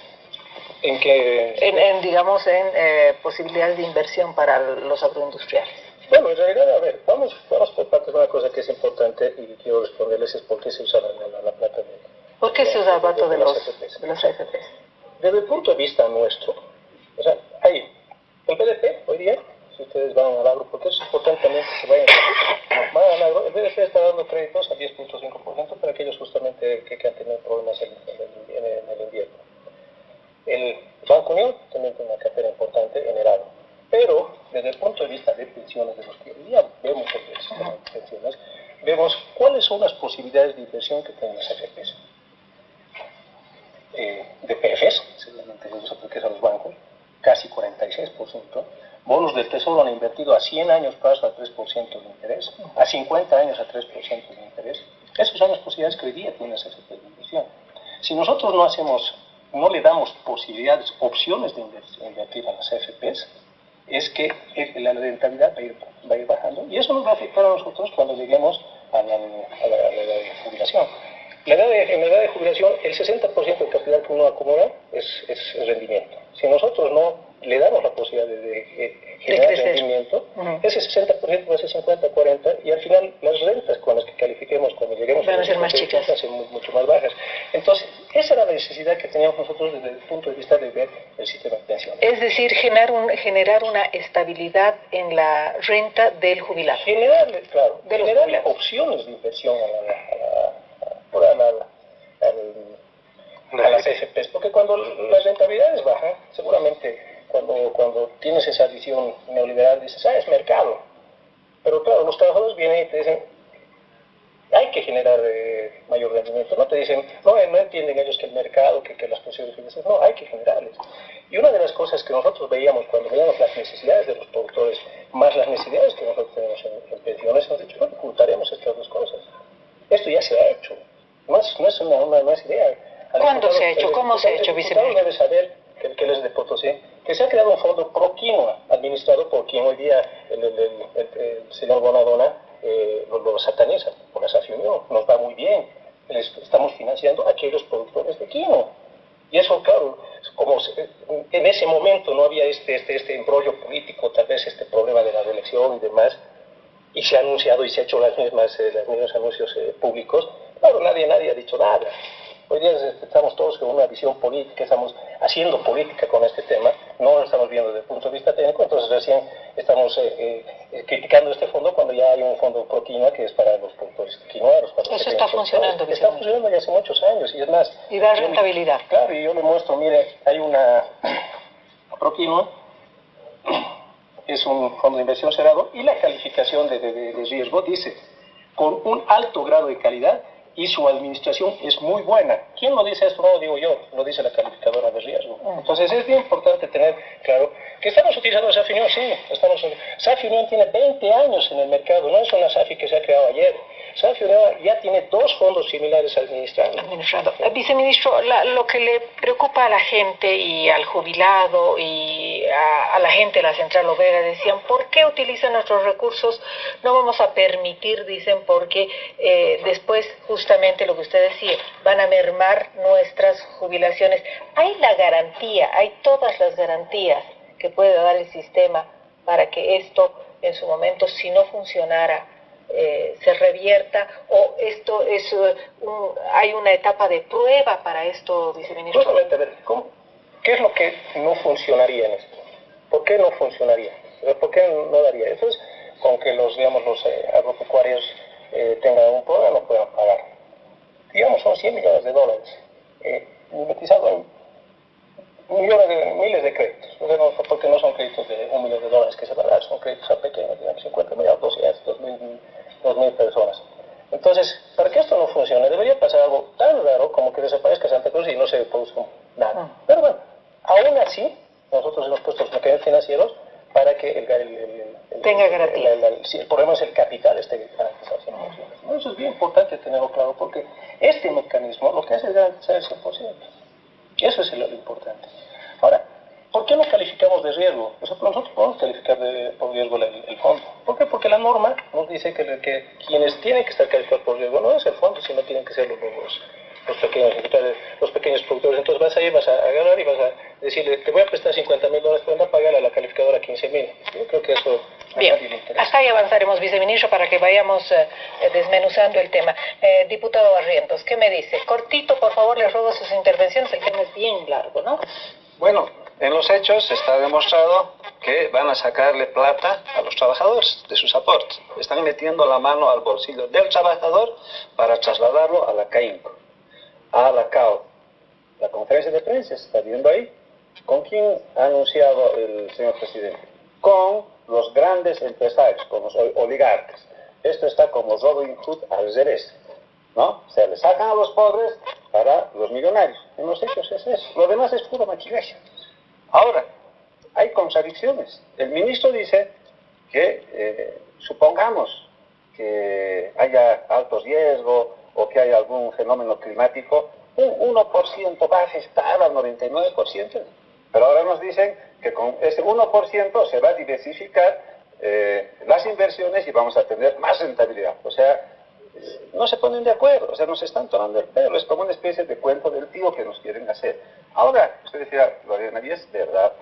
¿En qué? En, digamos, en posibilidades de inversión para los agroindustriales. Bueno, en realidad, a ver, vamos, vamos por parte de una cosa que es importante y quiero responderles es por qué se usa la, plata de... ¿Por qué se usa el de, de, los, de los AFPs? Desde el punto de vista nuestro, o sea, hay el BDP hoy día, si ustedes van al agro, porque es importante también que se vayan, van al agro, el BDP está dando créditos al 10.5% para aquellos justamente que, han tenido problemas en, el invierno. El Banco Unión también tiene una cartera importante en el agro. Pero desde el punto de vista de pensiones, de los que hoy día vemos el sistema de pensiones, vemos cuáles son las posibilidades de inversión que tienen las AFPs. Eh, de PFs, seguramente se porque a los bancos, casi 46%. Bonos del Tesoro han invertido a 100 años plazo a 3% de interés, a 50 años a 3% de interés. Esas son las posibilidades que hoy día tiene esa de inversión. Si nosotros no hacemos, no le damos posibilidades, opciones de invertir a las AFPs, es que la rentabilidad va a, ir, va a ir bajando y eso nos va a afectar a nosotros cuando lleguemos a la, a la, a la jubilación. La edad de, en la edad de jubilación, el 60% del capital que uno acumula es, es, rendimiento. Si nosotros no le damos la posibilidad de, generar rendimiento, ese 60% va a ser 50, 40, y al final las rentas con las que califiquemos cuando lleguemos van a, ser más chicas. Van a ser mucho más bajas. Entonces, esa era la necesidad que teníamos nosotros desde el punto de vista de ver el sistema de pensión. Es decir, generar, un, generar una estabilidad en la renta del jubilado. Generar, claro, de generar opciones de inversión a la a, las AFPs, porque cuando las rentabilidades bajan, seguramente cuando, cuando tienes esa visión neoliberal dices, ah, es mercado. Pero claro, los trabajadores vienen y te dicen, hay que generar eh, mayor rendimiento. No te dicen, no, no entienden ellos que el mercado, que, que las posiciones financieras, no, hay que generarles. Y una de las cosas que nosotros veíamos cuando veíamos las necesidades de los productores, más las necesidades que nosotros tenemos en, pensiones, hemos dicho, bueno, ocultaremos estas dos cosas. Esto ya se ha hecho. No es, no es una, una, idea. ¿Cuándo se ha hecho? ¿Cómo se ha hecho, viceministro? debe saber que, que él es de Potosí, que se ha creado un fondo pro quinoa, administrado por quien hoy día el, el, señor Bonadona eh, lo, sataniza, por esa unión. Nos va muy bien. Les estamos financiando a aquellos productores de quinoa. Y eso, claro, como en ese momento no había este, este, este embrollo político, tal vez este problema de la reelección y demás, y se ha anunciado y se ha hecho las mismas, eh, los mismos anuncios eh, públicos, Claro, nadie, nadie ha dicho nada. Hoy día estamos todos con una visión política, estamos haciendo política con este tema, no lo estamos viendo desde el punto de vista técnico, entonces recién estamos eh, eh, eh, criticando este fondo cuando ya hay un fondo pro quinoa que es para los productores quinoaros. Eso está funcionando. Está funcionando ya hace muchos años y es más... Y da rentabilidad. claro, y yo le muestro, mire, hay una pro quinoa, es un fondo de inversión cerrado y la calificación de, de riesgo dice con un alto grado de calidad y su administración es muy buena. ¿Quién lo dice esto? No lo digo yo, lo dice la calificadora de riesgo. Entonces es bien importante tener claro que estamos utilizando Safi Unión, sí, estamos, Safi Unión tiene 20 años en el mercado, no es una Safi que se ha creado ayer. Safi Unión ya tiene dos fondos similares administrados. Administrado. Eh, viceministro, lo que le preocupa a la gente y al jubilado y a, la gente de la Central Obrera decían, ¿por qué utilizan nuestros recursos? No vamos a permitir, dicen, porque eh, después justamente lo que usted decía, van a mermar nuestras jubilaciones. Hay la garantía, hay todas las garantías que puede dar el sistema para que esto en su momento, si no funcionara, eh, se revierta o esto es uh, hay una etapa de prueba para esto, viceministro. Justamente, a ¿qué es lo que no funcionaría en esto? ¿Por qué no funcionaría? ¿Por qué no daría? Eso es con que los, digamos, los eh, agropecuarios eh, tengan un problema, no puedan pagar. Digamos, son 100 millones de dólares eh, en millones de, miles de créditos, porque no son créditos de un millón de dólares que se van a dar, son créditos a pequeños, digamos 50 millones, 200, 2 mil, personas. Entonces, para que esto no funcione, debería pasar algo tan raro como que desaparezca Santa Cruz y no se produzca nada. Ah. Pero bueno, aún así, nosotros hemos puesto los mecanismos financieros para que el, tenga garantía. el problema es el capital esté garantizado. Eso es bien importante tenerlo claro porque este mecanismo lo que hace es garantizar el 100%. Eso es lo importante. Ahora, ¿por qué no calificamos de riesgo? Nosotros, nosotros podemos calificar de, por riesgo el, fondo. ¿Por qué? Porque la norma nos dice que, que, quienes tienen que estar calificados por riesgo no es el fondo, sino tienen que ser los, los, los pequeños los pequeños productores. Entonces vas a ir, vas a agarrar y vas a decirle, te voy a prestar 50 mil dólares, pero a pagarle a la calificadora 15 mil. Yo creo que eso Bien, hasta ahí avanzaremos, viceministro, para que vayamos eh, eh, desmenuzando el tema. Eh, diputado Barrientos, ¿qué me dice? Cortito, por favor, le ruego sus intervenciones, el tema es bien largo, ¿no? Bueno, en los hechos está demostrado que van a sacarle plata a los trabajadores de sus aportes. Están metiendo la mano al bolsillo del trabajador para trasladarlo a la CAINCO, a la CAO. La conferencia de prensa se está viendo ahí. ¿Con quién ha anunciado el señor presidente? Con los grandes empresarios, con los oligarcas. Esto está como Robin Hood al revés, ¿no? O sea, le sacan a los pobres para los millonarios. En los hechos es eso. Lo demás es puro maquillaje. Ahora, hay contradicciones. El ministro dice que, eh, supongamos que haya alto riesgo o que haya algún fenómeno climático, un 1% va a afectar al 99%. Pero ahora nos dicen que con ese 1% se va a diversificar eh, las inversiones y vamos a tener más rentabilidad. O sea, no se ponen de acuerdo, o sea, nos están tomando el pelo, es como una especie de cuento del tío que nos quieren hacer. Ahora, usted decía, Lorena, y es verdad,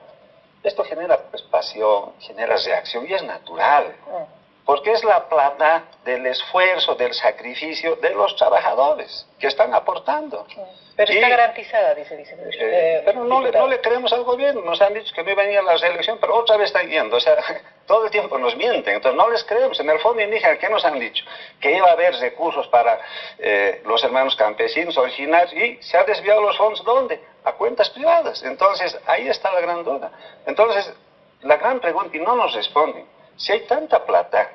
esto genera pues, pasión, genera reacción y es natural, porque es la plata del esfuerzo, del sacrificio de los trabajadores que están aportando. Pero está garantizada, dice el eh, eh, pero no le, no le, creemos al gobierno. Nos han dicho que no iba a ir a la reelección, pero otra vez están yendo. O sea, todo el tiempo nos mienten. Entonces no les creemos. En el fondo indígena, ¿qué nos han dicho? Que iba a haber recursos para eh, los hermanos campesinos originarios y se han desviado los fondos. ¿Dónde? A cuentas privadas. Entonces ahí está la gran duda. Entonces, la gran pregunta, y no nos responden, si hay tanta plata,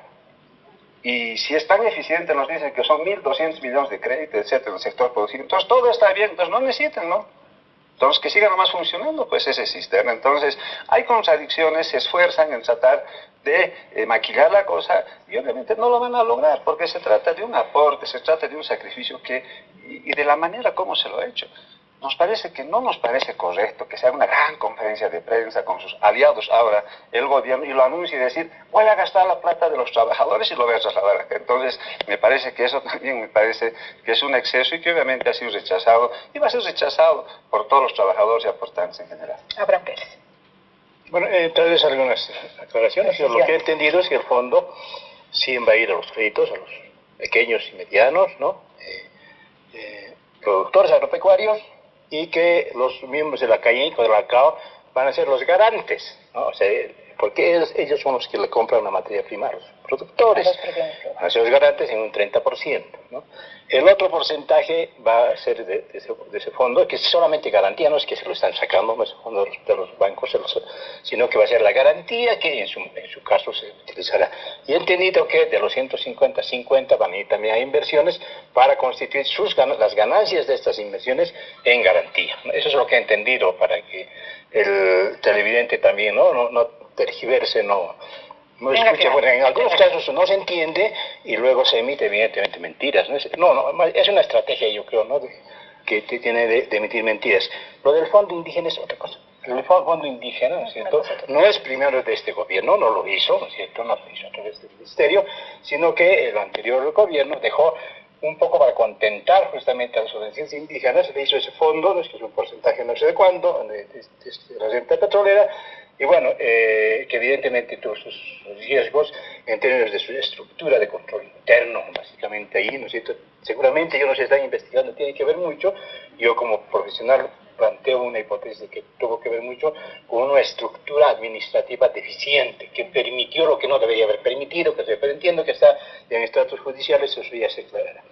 y si es tan eficiente, nos dicen que son 1.200 millones de crédito, etcétera, en el sector productivo. Entonces todo está bien, entonces no necesitan, ¿no? Entonces que siga nomás funcionando, pues ese sistema. Entonces hay contradicciones, se esfuerzan en tratar de eh, maquillar la cosa y obviamente no lo van a lograr porque se trata de un aporte, se trata de un sacrificio que, y, y de la manera como se lo ha hecho nos parece que no nos parece correcto que se haga una gran conferencia de prensa con sus aliados ahora, el gobierno, y lo anuncie y decir, voy a gastar la plata de los trabajadores y lo voy a trasladar acá. Entonces, me parece que eso también me parece que es un exceso y que obviamente ha sido rechazado y va a ser rechazado por todos los trabajadores y aportantes en general. Abraham Pérez. Bueno, eh, tal vez algunas aclaraciones. Yo lo que he entendido es que el fondo sí va a ir a los créditos, a los pequeños y medianos, ¿no? Eh, eh, productores agropecuarios y que los miembros de la CAINCO, de la CAO, van a ser los garantes, ¿no? O sea, porque ellos, ellos son los que le compran la materia prima a los productores, van a ser los garantes en un 30%, ¿no? El otro porcentaje va a ser de, ese, fondo, que es solamente garantía, no es que se lo están sacando no es fondo de los bancos, sino que va a ser la garantía que en su, en su caso se utilizará. Y he entendido que de los 150, 50 van a ir también a inversiones para constituir sus, las ganancias de estas inversiones en garantía. Eso es lo que he entendido para que el televidente también no, no, no tergiverse, no, no escucha, bueno, en algunos casos no se entiende y luego se emite evidentemente mentiras. No, no, es una estrategia yo creo, ¿no? que tiene de, emitir mentiras. Lo del fondo indígena es otra cosa. El fondo indígena, ¿no es cierto? No es primero de este gobierno, no lo hizo, ¿no es cierto? No lo hizo a través del ministerio, sino que el anterior gobierno dejó un poco para contentar justamente a las organizaciones indígenas, le hizo ese fondo, que es un porcentaje no sé de cuándo, de, la renta petrolera, y bueno, eh, que evidentemente todos sus riesgos en términos de su estructura de control interno, básicamente ahí, ¿no es cierto? Seguramente ellos no se están investigando, tiene que ver mucho. Yo como profesional planteo una hipótesis que tuvo que ver mucho con una estructura administrativa deficiente que permitió lo que no debería haber permitido, que pero entiendo que está en estratos judiciales, eso ya se aclarará.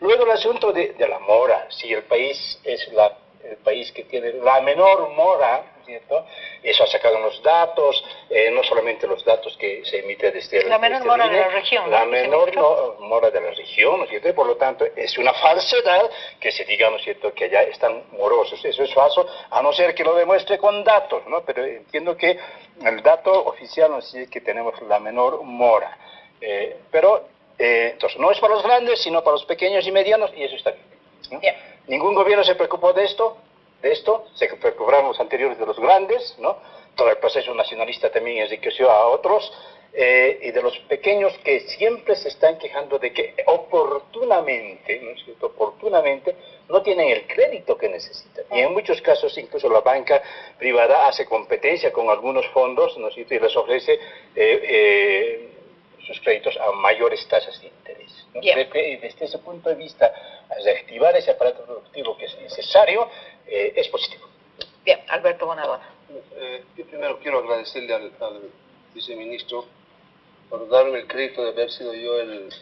Luego el asunto de, de la mora, si el país es la, el país que tiene la menor mora ¿cierto? Eso ha sacado los datos, eh, no solamente los datos que se emiten desde la menor mora de la región. La menor mora de la región, ¿no por lo tanto, es una falsedad que se diga, ¿no es cierto?, que allá están morosos. Eso es falso, a no ser que lo demuestre con datos, ¿no? Pero entiendo que el dato oficial nos dice que tenemos la menor mora. Eh, pero, eh, entonces, no es para los grandes, sino para los pequeños y medianos, y eso está bien. Ningún gobierno se preocupó de esto, de esto, se recuperaron los anteriores de los grandes, ¿no? Todo el proceso nacionalista también enriqueció a otros, eh, y de los pequeños que siempre se están quejando de que oportunamente, ¿no es cierto? Oportunamente no tienen el crédito que necesitan. Y en muchos casos incluso la banca privada hace competencia con algunos fondos, ¿no es cierto? Y les ofrece eh, eh, sus créditos a mayores tasas de interés. desde ese punto de vista, reactivar ese aparato productivo que es necesario es positivo. Bien, Alberto Bonadona. yo primero quiero agradecerle al viceministro por darme el crédito de haber sido yo el,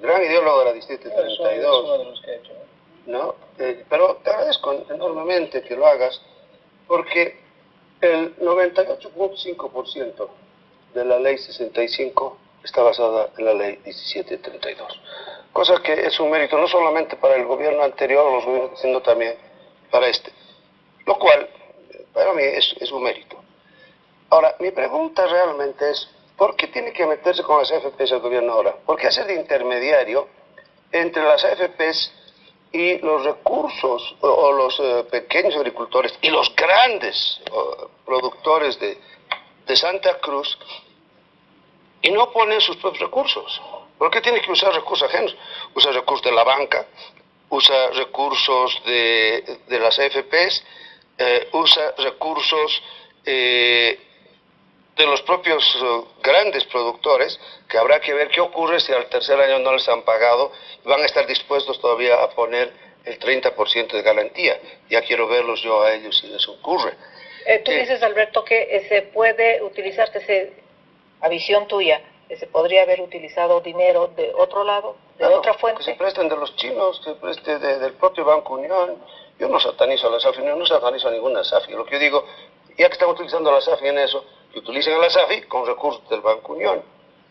gran ideólogo de la Distrito 32. ¿no? Eh, pero te agradezco enormemente que lo hagas, porque el 98.5% de la ley 65 está basada en la ley 1732. Cosa que es un mérito no solamente para el gobierno anterior los gobiernos, sino también para este. Lo cual, para mí, es, es un mérito. Ahora, mi pregunta realmente es, ¿Por qué tiene que meterse con las AFPs el gobierno ahora? Porque hacer de intermediario entre las AFPs y los recursos o, los eh, pequeños agricultores y los grandes productores de, de Santa Cruz y no ponen sus propios recursos. ¿Por qué tiene que usar recursos ajenos? Usa recursos de la banca, usa recursos de, de las AFPs, eh, usa recursos eh, de los propios eh, grandes productores, que habrá que ver qué ocurre si al tercer año no les han pagado y van a estar dispuestos todavía a poner el 30% de garantía. Ya quiero verlos yo a ellos si les ocurre. Eh, tú dices, Alberto, que se puede utilizar, que se, a visión tuya, se podría haber utilizado dinero de otro lado, de otra fuente. Que se presten de los chinos, que se preste del propio Banco Unión. Yo no satanizo a la SAFI, no satanizo a ninguna SAFI. Lo que yo digo, ya que están utilizando la SAFI en eso, que utilicen a la SAFI con recursos del Banco Unión.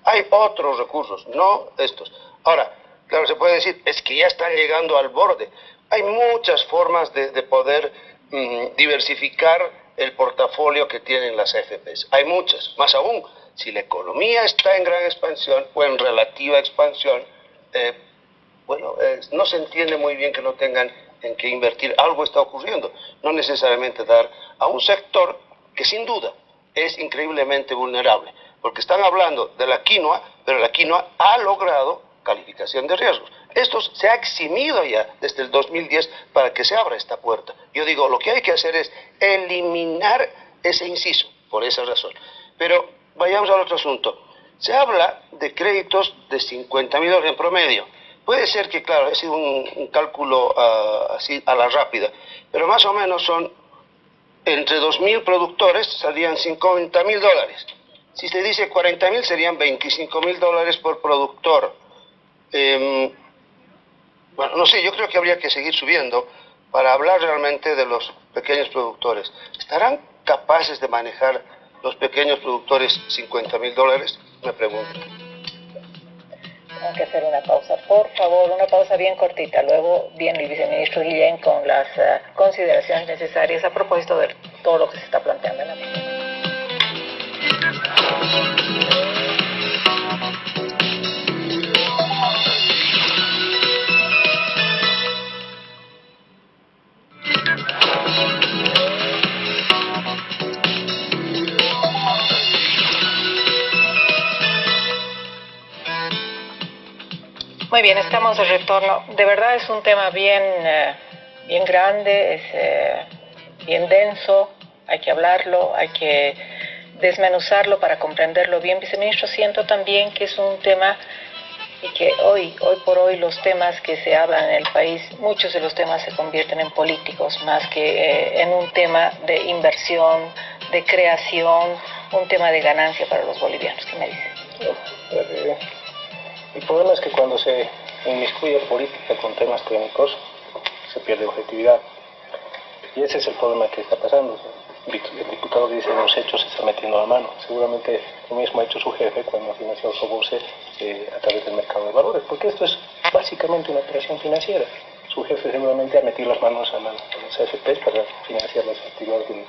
Hay otros recursos, no estos. Ahora, claro, se puede decir, es que ya están llegando al borde. Hay muchas formas de, poder mm, diversificar el portafolio que tienen las AFPs. Hay muchas, más aún, si la economía está en gran expansión o en relativa expansión, eh, bueno, no se entiende muy bien que no tengan en qué invertir. Algo está ocurriendo. No necesariamente dar a un sector que sin duda es increíblemente vulnerable, porque están hablando de la quinoa, pero la quinoa ha logrado calificación de riesgos. Esto se ha eximido ya desde el 2010 para que se abra esta puerta. Yo digo, lo que hay que hacer es eliminar ese inciso, por esa razón. Pero vayamos al otro asunto. Se habla de créditos de 50 mil dólares en promedio. Puede ser que, claro, ha sido un, cálculo ah, así a la rápida, pero más o menos son entre 2.000 productores salían 50.000 dólares. Si se dice 40.000 serían 25.000 dólares por productor. Em, bueno, no sé, yo creo que habría que seguir subiendo para hablar realmente de los pequeños productores. ¿Estarán capaces de manejar los pequeños productores 50.000 dólares? Me pregunto. Tengo que hacer una pausa. Por favor, una pausa bien cortita. Luego viene el viceministro Guillén con las eh, consideraciones necesarias a propósito de todo lo que se está planteando en la mesa. Muy bien, estamos de retorno. De verdad es un tema bien, eh, bien grande, es eh, bien denso, hay que hablarlo, hay que desmenuzarlo para comprenderlo bien. Viceministro, siento también que es un tema y que hoy, hoy por hoy los temas que se hablan en el país, muchos de los temas se convierten en políticos más que eh, en un tema de inversión, de creación, un tema de ganancia para los bolivianos. ¿Qué me dice? El problema es que cuando se inmiscuye política con temas técnicos, se pierde objetividad. Y ese es el problema que está pasando. El diputado dice los hechos se está metiendo la mano. Seguramente lo mismo ha hecho su jefe cuando ha financiado su eh, a través del mercado de valores, porque esto es básicamente una operación financiera. Su jefe seguramente ha metido las manos a, las AFPs para financiar las actividades de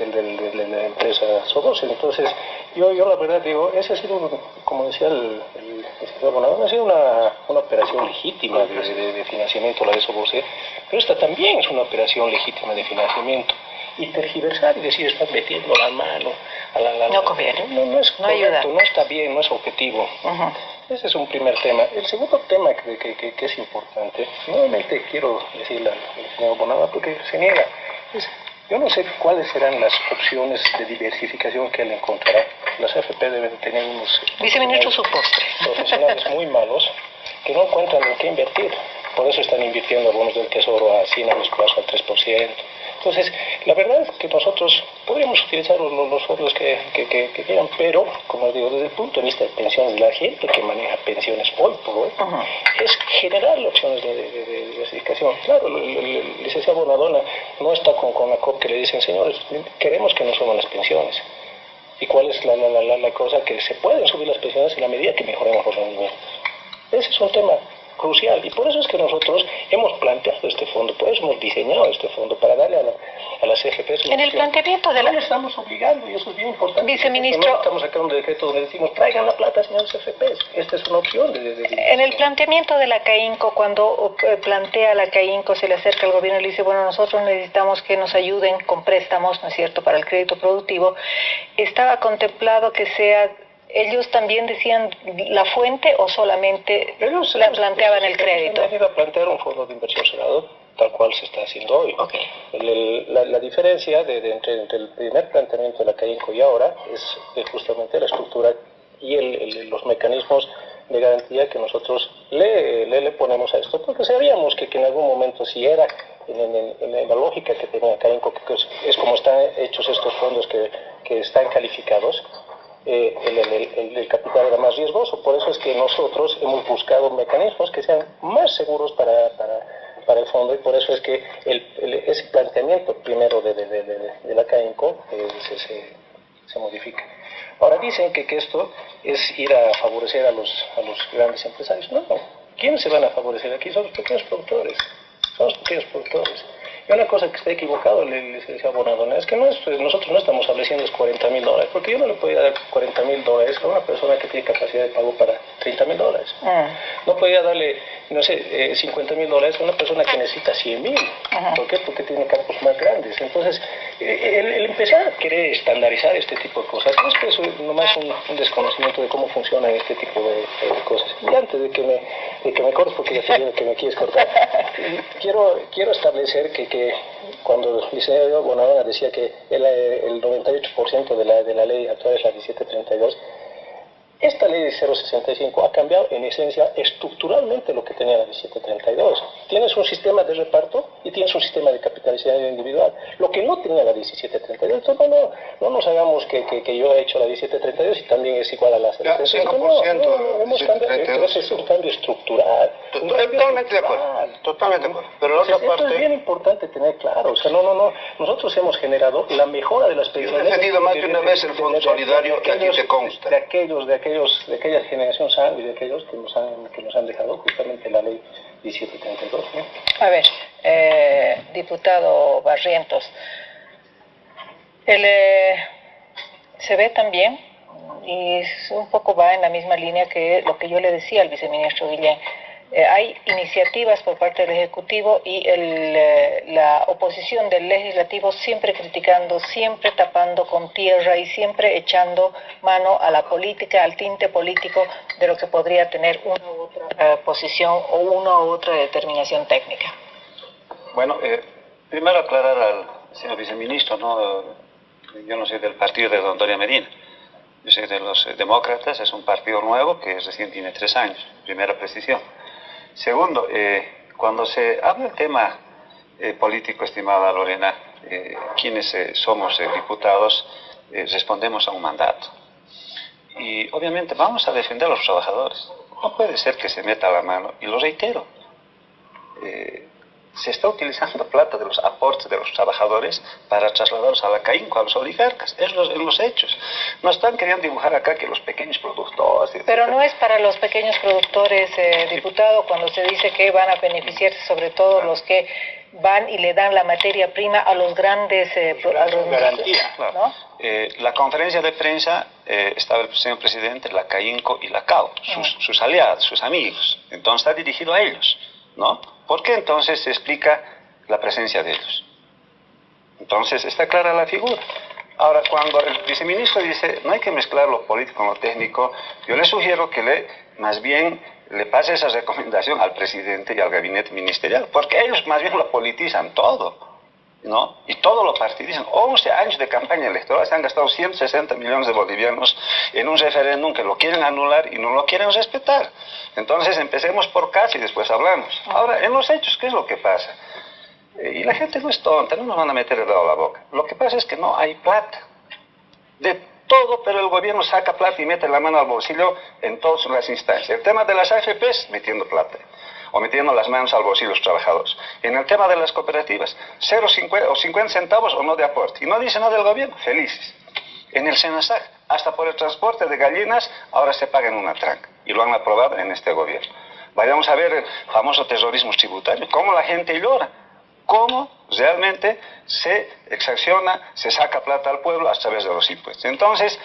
la empresa Sobose. Entonces, yo, yo la verdad digo, ese ha sido, como decía el, el, ha sido una, una operación legítima de, financiamiento, la de Sobose, Pero esta también es una operación legítima de financiamiento. Y tergiversar y decir, estás metiendo la mano a la... la no conviene. No, no, es no ayuda. no está bien, no es objetivo. Ese es un primer tema. El segundo tema que, que, que, es importante, nuevamente quiero decirle al señor Bonava porque se niega, yo no sé cuáles serán las opciones de diversificación que él encontrará. Las AFP deben tener unos Viceministro su postre. profesionales muy malos que no encuentran en qué invertir. Por eso están invirtiendo algunos del Tesoro a 100 años plazo al 3%. Entonces, la verdad es que nosotros podríamos utilizar los, los fondos que, que, quieran, pero, como digo, desde el punto de vista de pensiones, la gente que maneja pensiones hoy por hoy es generar opciones de, diversificación. Claro, el, licenciado Bonadona no está con, con la COP que le dicen, señores, queremos que no suban las pensiones. ¿Y cuál es la, la, la, la cosa? Que se pueden subir las pensiones en la medida que mejoremos los rendimientos. Ese es un tema crucial. Y por eso es que nosotros hemos planteado este fondo, por eso hemos diseñado este fondo, para darle a, la, a las CFPs... En el planteamiento de la... No estamos obligando, y eso es bien importante. Viceministro... No estamos sacando un decreto donde decimos, traigan la plata, señores CFPs. Esta es una opción de... en el planteamiento de la CAINCO, cuando eh, plantea la CAINCO, se le acerca al gobierno y le dice, bueno, nosotros necesitamos que nos ayuden con préstamos, ¿no es cierto?, para el crédito productivo, estaba contemplado que sea ¿Ellos también decían la fuente o solamente ellos, la planteaban el crédito? A plantear un fondo de inversión cerrado, tal cual se está haciendo hoy. la, diferencia de, entre, el primer planteamiento de la CAINCO y ahora es, justamente la estructura y los mecanismos de garantía que nosotros le, le, ponemos a esto, porque sabíamos que, que en algún momento si era en, la lógica que tenía CAINCO, que es, como están hechos estos fondos que, que están calificados, eh, el, el, capital era más riesgoso. Por eso es que nosotros hemos buscado mecanismos que sean más seguros para, para, para el fondo y por eso es que ese planteamiento primero de, de, de, la CAINCO eh, se, se, se, modifica. Ahora dicen que, que, esto es ir a favorecer a los, a los grandes empresarios. No, no. ¿Quiénes se van a favorecer aquí? Son los pequeños productores. Son los pequeños productores. Y una cosa que está equivocado el licenciado Bonadona es que no pues, nosotros no estamos estableciendo es 40 mil dólares, porque yo no le podía dar 40 mil dólares a una persona que tiene capacidad de pago para 30 mil dólares. Ah. No podía darle, no sé, 50 eh, mil dólares una persona que necesita 100 mil. ¿Por qué? Porque tiene campos más grandes. Entonces, eh, el, empezar a querer estandarizar este tipo de cosas es que es nomás un, un desconocimiento de cómo funcionan este tipo de, cosas. Y antes de que me, de que me cortes, porque ya te que me quieres cortar, quiero, quiero establecer que que cuando el licenciado Bonadona decía que el, el 98% de la, de la ley actual es la 1732, esta ley de 065 ha cambiado en esencia estructuralmente lo que tenía la 1732. Tienes un sistema de reparto y tienes un sistema de capitalización individual, lo que no tenía la 1732. Entonces no, no nos hagamos que, que, yo he hecho la 1732 y también es igual a la 1732. No, no, hemos cambiado, es un cambio estructural. Totalmente de acuerdo. Totalmente de acuerdo. Pero la otra parte... es bien importante tener claro. O sea, no, no, no. Nosotros hemos generado la mejora de las pensiones. Yo he defendido más de una vez el Fondo Solidario que aquí te consta. De aquellos, de aquellos de aquella generación y de aquellos que nos han, que nos han dejado justamente la ley 1732. A ver, eh, diputado Barrientos, el, eh, se ve también, y un poco va en la misma línea que lo que yo le decía al viceministro Guillén, eh, hay iniciativas por parte del Ejecutivo y el, eh, la oposición del Legislativo siempre criticando, siempre tapando con tierra y siempre echando mano a la política, al tinte político de lo que podría tener una u otra eh, posición o una u otra determinación técnica. Bueno, primero aclarar al señor viceministro, ¿no? yo no soy del partido de don Antonio Medina. Yo soy de los demócratas, es un partido nuevo que recién tiene tres años, primera precisión. Segundo, eh, cuando se habla del tema eh, político, estimada Lorena, eh, quienes somos diputados respondemos a un mandato. Y obviamente vamos a defender a los trabajadores. No puede ser que se meta la mano, y lo reitero, se está utilizando plata de los aportes de los trabajadores para trasladarlos a la CAINCO, a los oligarcas, es los, en los hechos. No están queriendo dibujar acá que los pequeños productores... Pero no es para los pequeños productores, eh, diputado, cuando se dice que van a beneficiarse sobre todo los que van y le dan la materia prima a los grandes... Eh, garantía, ¿no? Eh, la conferencia de prensa eh, estaba el señor presidente, la CAINCO y la CAO, sus, sus aliados, sus amigos. Entonces está dirigido a ellos, ¿no? ¿Por qué entonces se explica la presencia de ellos. Entonces, está clara la figura. Ahora, cuando el viceministro dice, no hay que mezclar lo político con lo técnico, yo le sugiero que le, más bien le pase esa recomendación al presidente y al gabinete ministerial, porque ellos más bien lo politizan todo. ¿No? Y todo lo partidizan. 11 años de campaña electoral, se han gastado 160 millones de bolivianos en un referéndum que lo quieren anular y no lo quieren respetar. Entonces empecemos por casa y después hablamos. Ahora, en los hechos, ¿qué es lo que pasa? Eh, y la gente no es tonta, no nos van a meter el dedo a la boca. Lo que pasa es que no hay plata. De todo, pero el gobierno saca plata y mete la mano al bolsillo en todas las instancias. El tema de las AFPs, metiendo plata o metiendo las manos al bolsillo de los trabajadores. En el tema de las cooperativas, 0,50 o 50 centavos o no de aporte. Y no dice nada del gobierno, felices. En el SENASAC, hasta por el transporte de gallinas, ahora se paga en una tranca. Y lo han aprobado en este gobierno. Vayamos a ver el famoso terrorismo tributario, cómo la gente llora, cómo realmente se exacciona, se saca plata al pueblo a través de los impuestos. Entonces,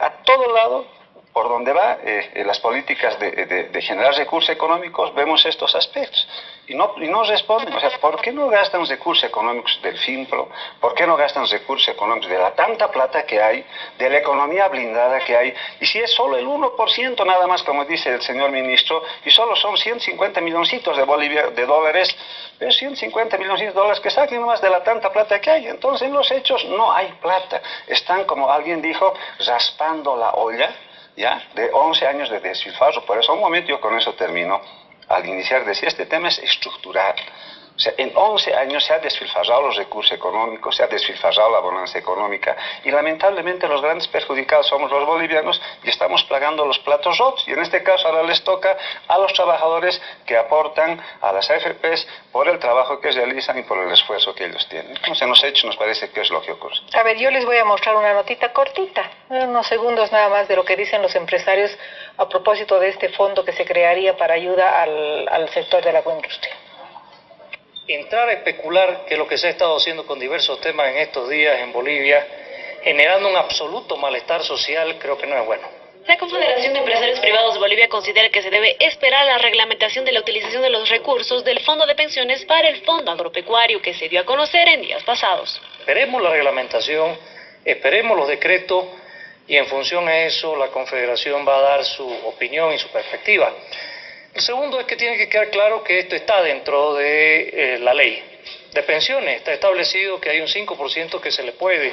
a todo lado por donde va eh, las políticas de, generar recursos económicos, vemos estos aspectos. Y no, y responden, o sea, ¿por qué no gastan recursos económicos del FINPRO? ¿Por qué no gastan recursos económicos de la tanta plata que hay, de la economía blindada que hay? Y si es solo el 1% nada más, como dice el señor ministro, y solo son 150 milloncitos de, Bolivia, de dólares, pero 150 milloncitos de dólares que saquen más de la tanta plata que hay. Entonces, en los hechos no hay plata. Están, como alguien dijo, raspando la olla ¿ya? de 11 años de desfilfarro. Por eso, un momento yo con eso termino. Al iniciar decía, este tema es estructural. En 11 años se ha desfilfarrado los recursos económicos, se ha desfilfarrado la bonanza económica y lamentablemente los grandes perjudicados somos los bolivianos y estamos plagando los platos rotos. Y en este caso ahora les toca a los trabajadores que aportan a las AFPs por el trabajo que realizan y por el esfuerzo que ellos tienen. En los hechos nos parece que es lo que ocurre. A ver, yo les voy a mostrar una notita cortita, unos segundos nada más de lo que dicen los empresarios a propósito de este fondo que se crearía para ayuda al, al sector de la agroindustria entrar a especular, que lo que se ha estado haciendo con diversos temas en estos días en Bolivia, generando un absoluto malestar social, creo que no es bueno. La Confederación de Empresarios Privados de Bolivia considera que se debe esperar la reglamentación de la utilización de los recursos del Fondo de Pensiones para el Fondo Agropecuario que se dio a conocer en días pasados. Esperemos la reglamentación, esperemos los decretos y en función a eso la Confederación va a dar su opinión y su perspectiva. El segundo es que tiene que quedar claro que esto está dentro de eh, la ley de pensiones. Está establecido que hay un 5% que se le puede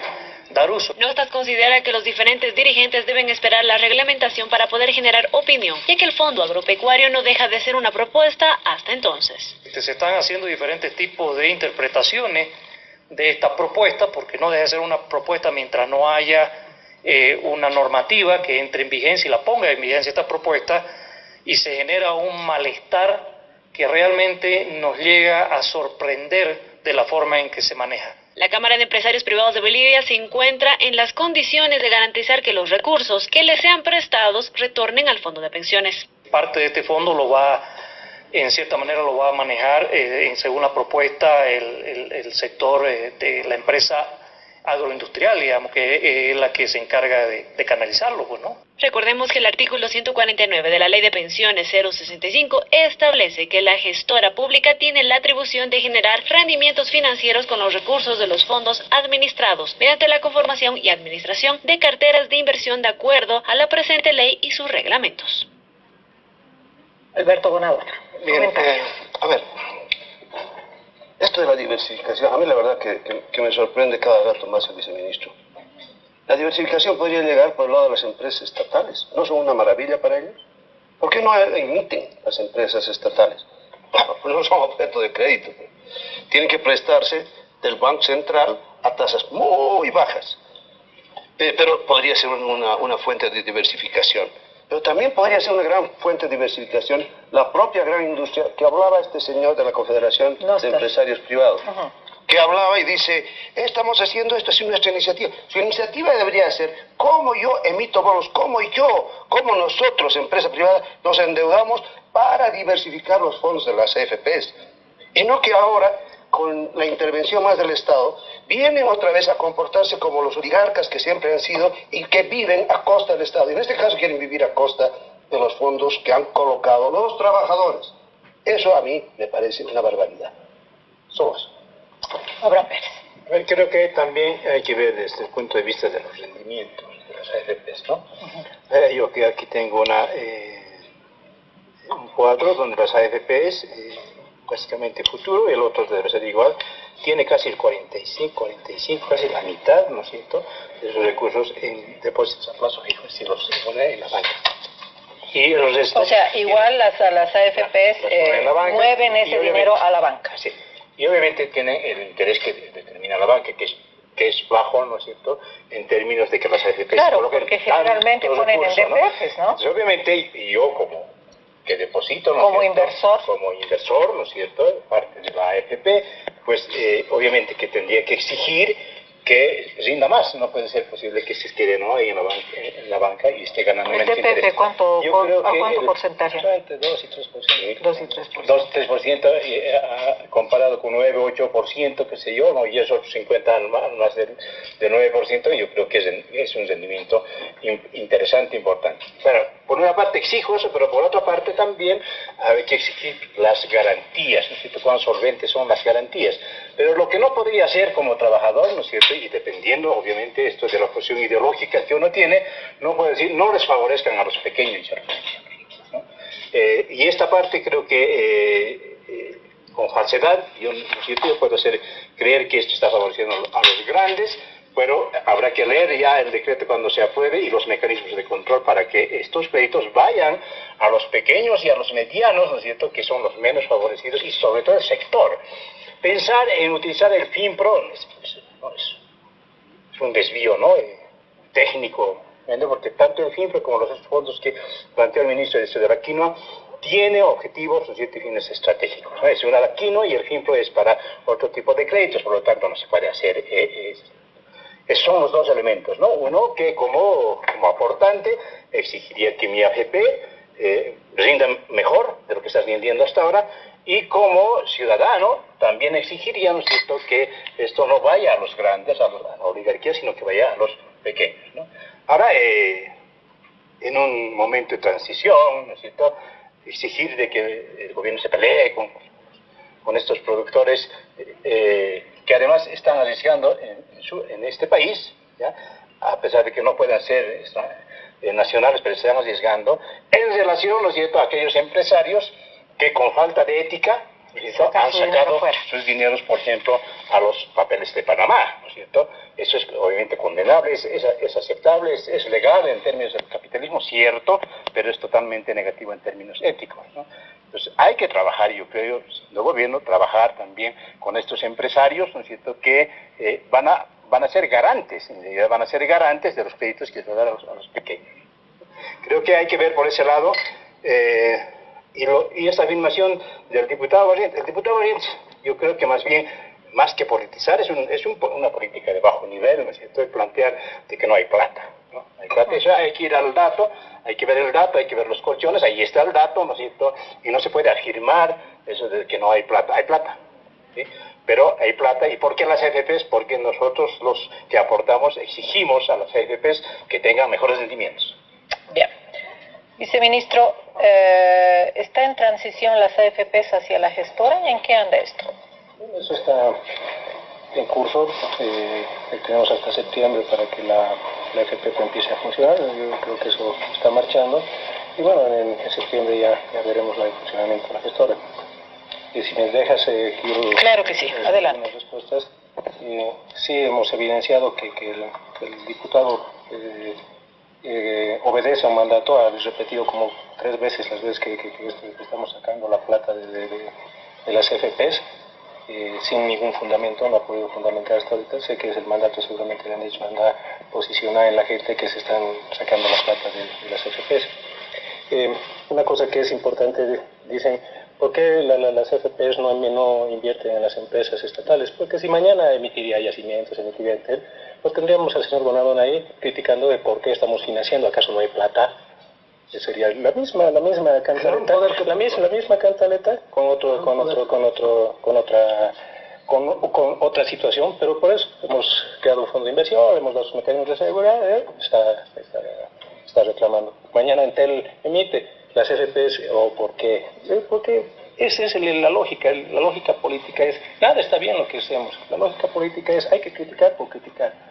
dar uso. Notas considera que los diferentes dirigentes deben esperar la reglamentación para poder generar opinión, ya que el Fondo Agropecuario no deja de ser una propuesta hasta entonces. Este, se están haciendo diferentes tipos de interpretaciones de esta propuesta, porque no deja de ser una propuesta mientras no haya eh, una normativa que entre en vigencia y la ponga en vigencia esta propuesta y se genera un malestar que realmente nos llega a sorprender de la forma en que se maneja. La Cámara de Empresarios Privados de Bolivia se encuentra en las condiciones de garantizar que los recursos que les sean prestados retornen al fondo de pensiones. Parte de este fondo lo va, en cierta manera, lo va a manejar, eh, según la propuesta, el, sector eh, de la empresa agroindustrial, digamos, que es la que se encarga de, canalizarlo, pues, ¿no? Recordemos que el artículo 149 de la Ley de Pensiones 065 establece que la gestora pública tiene la atribución de generar rendimientos financieros con los recursos de los fondos administrados mediante la conformación y administración de carteras de inversión de acuerdo a la presente ley y sus reglamentos. Alberto Bonadona. Bien, eh, a ver, esto de la diversificación, a mí la verdad que, me sorprende cada rato más el viceministro. La diversificación podría llegar por el lado de las empresas estatales. ¿No son una maravilla para ellos? ¿Por qué no emiten las empresas estatales? Pues no son objeto de crédito. Tienen que prestarse del Banco Central a tasas muy bajas. Pero podría ser una, una fuente de diversificación. Pero también podría ser una gran fuente de diversificación la propia gran industria que hablaba este señor de la Confederación de Empresarios Privados. Que hablaba y dice, estamos haciendo esto, es nuestra iniciativa. Su iniciativa debería ser cómo yo emito bonos, cómo yo, cómo nosotros, empresa privada, nos endeudamos para diversificar los fondos de las AFPs. Y no que ahora con la intervención más del Estado, vienen otra vez a comportarse como los oligarcas que siempre han sido y que viven a costa del Estado. Y en este caso quieren vivir a costa de los fondos que han colocado los trabajadores. Eso a mí me parece una barbaridad. SOAS. Abraham Pérez. Creo que también hay que ver desde el punto de vista de los rendimientos de las AFPs, ¿no? Eh, yo que aquí tengo una, eh, un cuadro donde las AFPs, eh, básicamente futuro, y el otro debe ser igual, tiene casi el 45, 45, casi la mitad, ¿no es cierto?, de sus recursos en depósitos a plazo fijo, si los pone en la banca. Y los o sea, igual las, las AFPs mueven ese dinero a la banca. Sí y obviamente tiene el interés que determina la banca, que es que es bajo, ¿no es cierto?, en términos de que las AFPs claro, porque generalmente ponen en DPFs, ¿no? Entonces, obviamente, y yo como que deposito, ¿no Como inversor. Como inversor, ¿no es cierto?, parte de la AFP, pues eh, obviamente que tendría que exigir que rinda más. No puede ser posible que se esté ¿no? ahí en la, banca, en la banca y esté ganando menos interés. ¿Cuánto, Yo creo ¿A cuánto porcentaje? Entre 2 y 3%. 2 y 3%. 2 y 3% eh, comparado con 9, 8%, qué sé yo, ¿no? y esos 50 más del, de 9%, yo creo que es, es un rendimiento interesante, importante. Pero por una parte exijo eso, pero por otra parte también hay que exigir las garantías, ¿no es cierto? Cuán solventes son las garantías. Pero lo que no podría hacer como trabajador, ¿no es cierto? Y dependiendo, obviamente, esto de la posición ideológica que uno tiene, no puede decir, no les favorezcan a los pequeños y ¿no? Eh, y esta parte creo que eh, eh, con falsedad, yo, ¿no es cierto? yo puedo hacer creer que esto está favoreciendo a los grandes, pero habrá que leer ya el decreto cuando se apruebe y los mecanismos de control para que estos créditos vayan a los pequeños y a los medianos, ¿no es cierto?, que son los menos favorecidos y sobre todo el sector. Pensar en utilizar el FIMPRO es, es un desvío ¿no? Eh, técnico, porque tanto el FIMPRO como los fondos que planteó el ministro de Aquino tiene objetivos y fines estratégicos. Es una Aquino y el FIMPRO es para otro tipo de créditos, por lo tanto no se puede hacer. Eh, eh, son los dos elementos, ¿no? Uno que como, como aportante exigiría que mi AFP rinda mejor de lo que estás vendiendo hasta ahora y como ciudadano también exigiríamos cierto?, que esto no vaya a los grandes, a, la oligarquía, sino que vaya a los pequeños. ¿no? Ahora, eh, en un momento de transición, ¿no es cierto?, exigir de que el gobierno se pelee con, con estos productores eh, que además están arriesgando en, en este país, ¿ya? a pesar de que no puedan ser eh, nacionales, pero están arriesgando, en relación, ¿no es cierto?, a aquellos empresarios que con falta de ética han sacado sus dineros, por ejemplo, a los papeles de Panamá, ¿no es cierto? Eso es obviamente condenable, es, es, aceptable, es, legal en términos del capitalismo, cierto, pero es totalmente negativo en términos éticos, ¿no? Entonces hay que trabajar, yo creo, el gobierno, trabajar también con estos empresarios, ¿no es cierto?, que eh, van, a, van a ser garantes, en realidad van a ser garantes de los créditos que se van a dar a los, pequeños. Creo que hay que ver por ese lado... Eh, y, y esta afirmación del diputado Valiente, el diputado Valiente, yo creo que más bien, más que politizar, es, un, es un, una política de bajo nivel, ¿no es cierto? plantear de que no hay plata. ¿no? Hay plata, eso hay que ir al dato, hay que ver el dato, hay que ver los colchones, ahí está el dato, ¿no es cierto? Y no se puede afirmar eso de que no hay plata, hay plata. ¿sí? Pero hay plata, ¿y por qué las AFPs? Porque nosotros los que aportamos exigimos a las AFPs que tengan mejores rendimientos. Bien. Viceministro, eh, ¿está en transición las AFPs hacia la gestora y en qué anda esto? Eso está en curso. Eh, tenemos hasta septiembre para que la, la AFP empiece a funcionar. Yo creo que eso está marchando. Y bueno, en, septiembre ya, ya, veremos el funcionamiento de la gestora. Y si me dejas, eh, quiero... Claro que sí, eh, adelante. respuestas. sí, hemos evidenciado que, que el, diputado eh, obedece a un mandato, ha repetido como tres veces las veces que, estamos sacando la plata de, las FPs, eh, sin ningún fundamento, no ha podido fundamentar hasta ahorita. Sé que es el mandato, seguramente le han dicho, anda posicionar en la gente que se están sacando la plata de, las FPs. Eh, una cosa que es importante, dicen, ¿por qué las FPs no, invierten en las empresas estatales? Porque si mañana emitiría yacimientos, emitiría pues tendríamos al señor Bonadón ahí criticando de por qué estamos financiando, ¿acaso no hay plata? sería la misma, la misma cantaleta, la misma, la misma cantaleta con otro, con otro, con otro, con otra con, con, otra situación, pero por eso hemos creado un fondo de inversión, hemos dado los mecanismos de seguridad, ¿eh? está, está, reclamando. Mañana Entel emite las FPs, ¿o por qué? Porque esa es la lógica, la lógica política es, nada está bien lo que hacemos, la lógica política es, hay que criticar por criticar.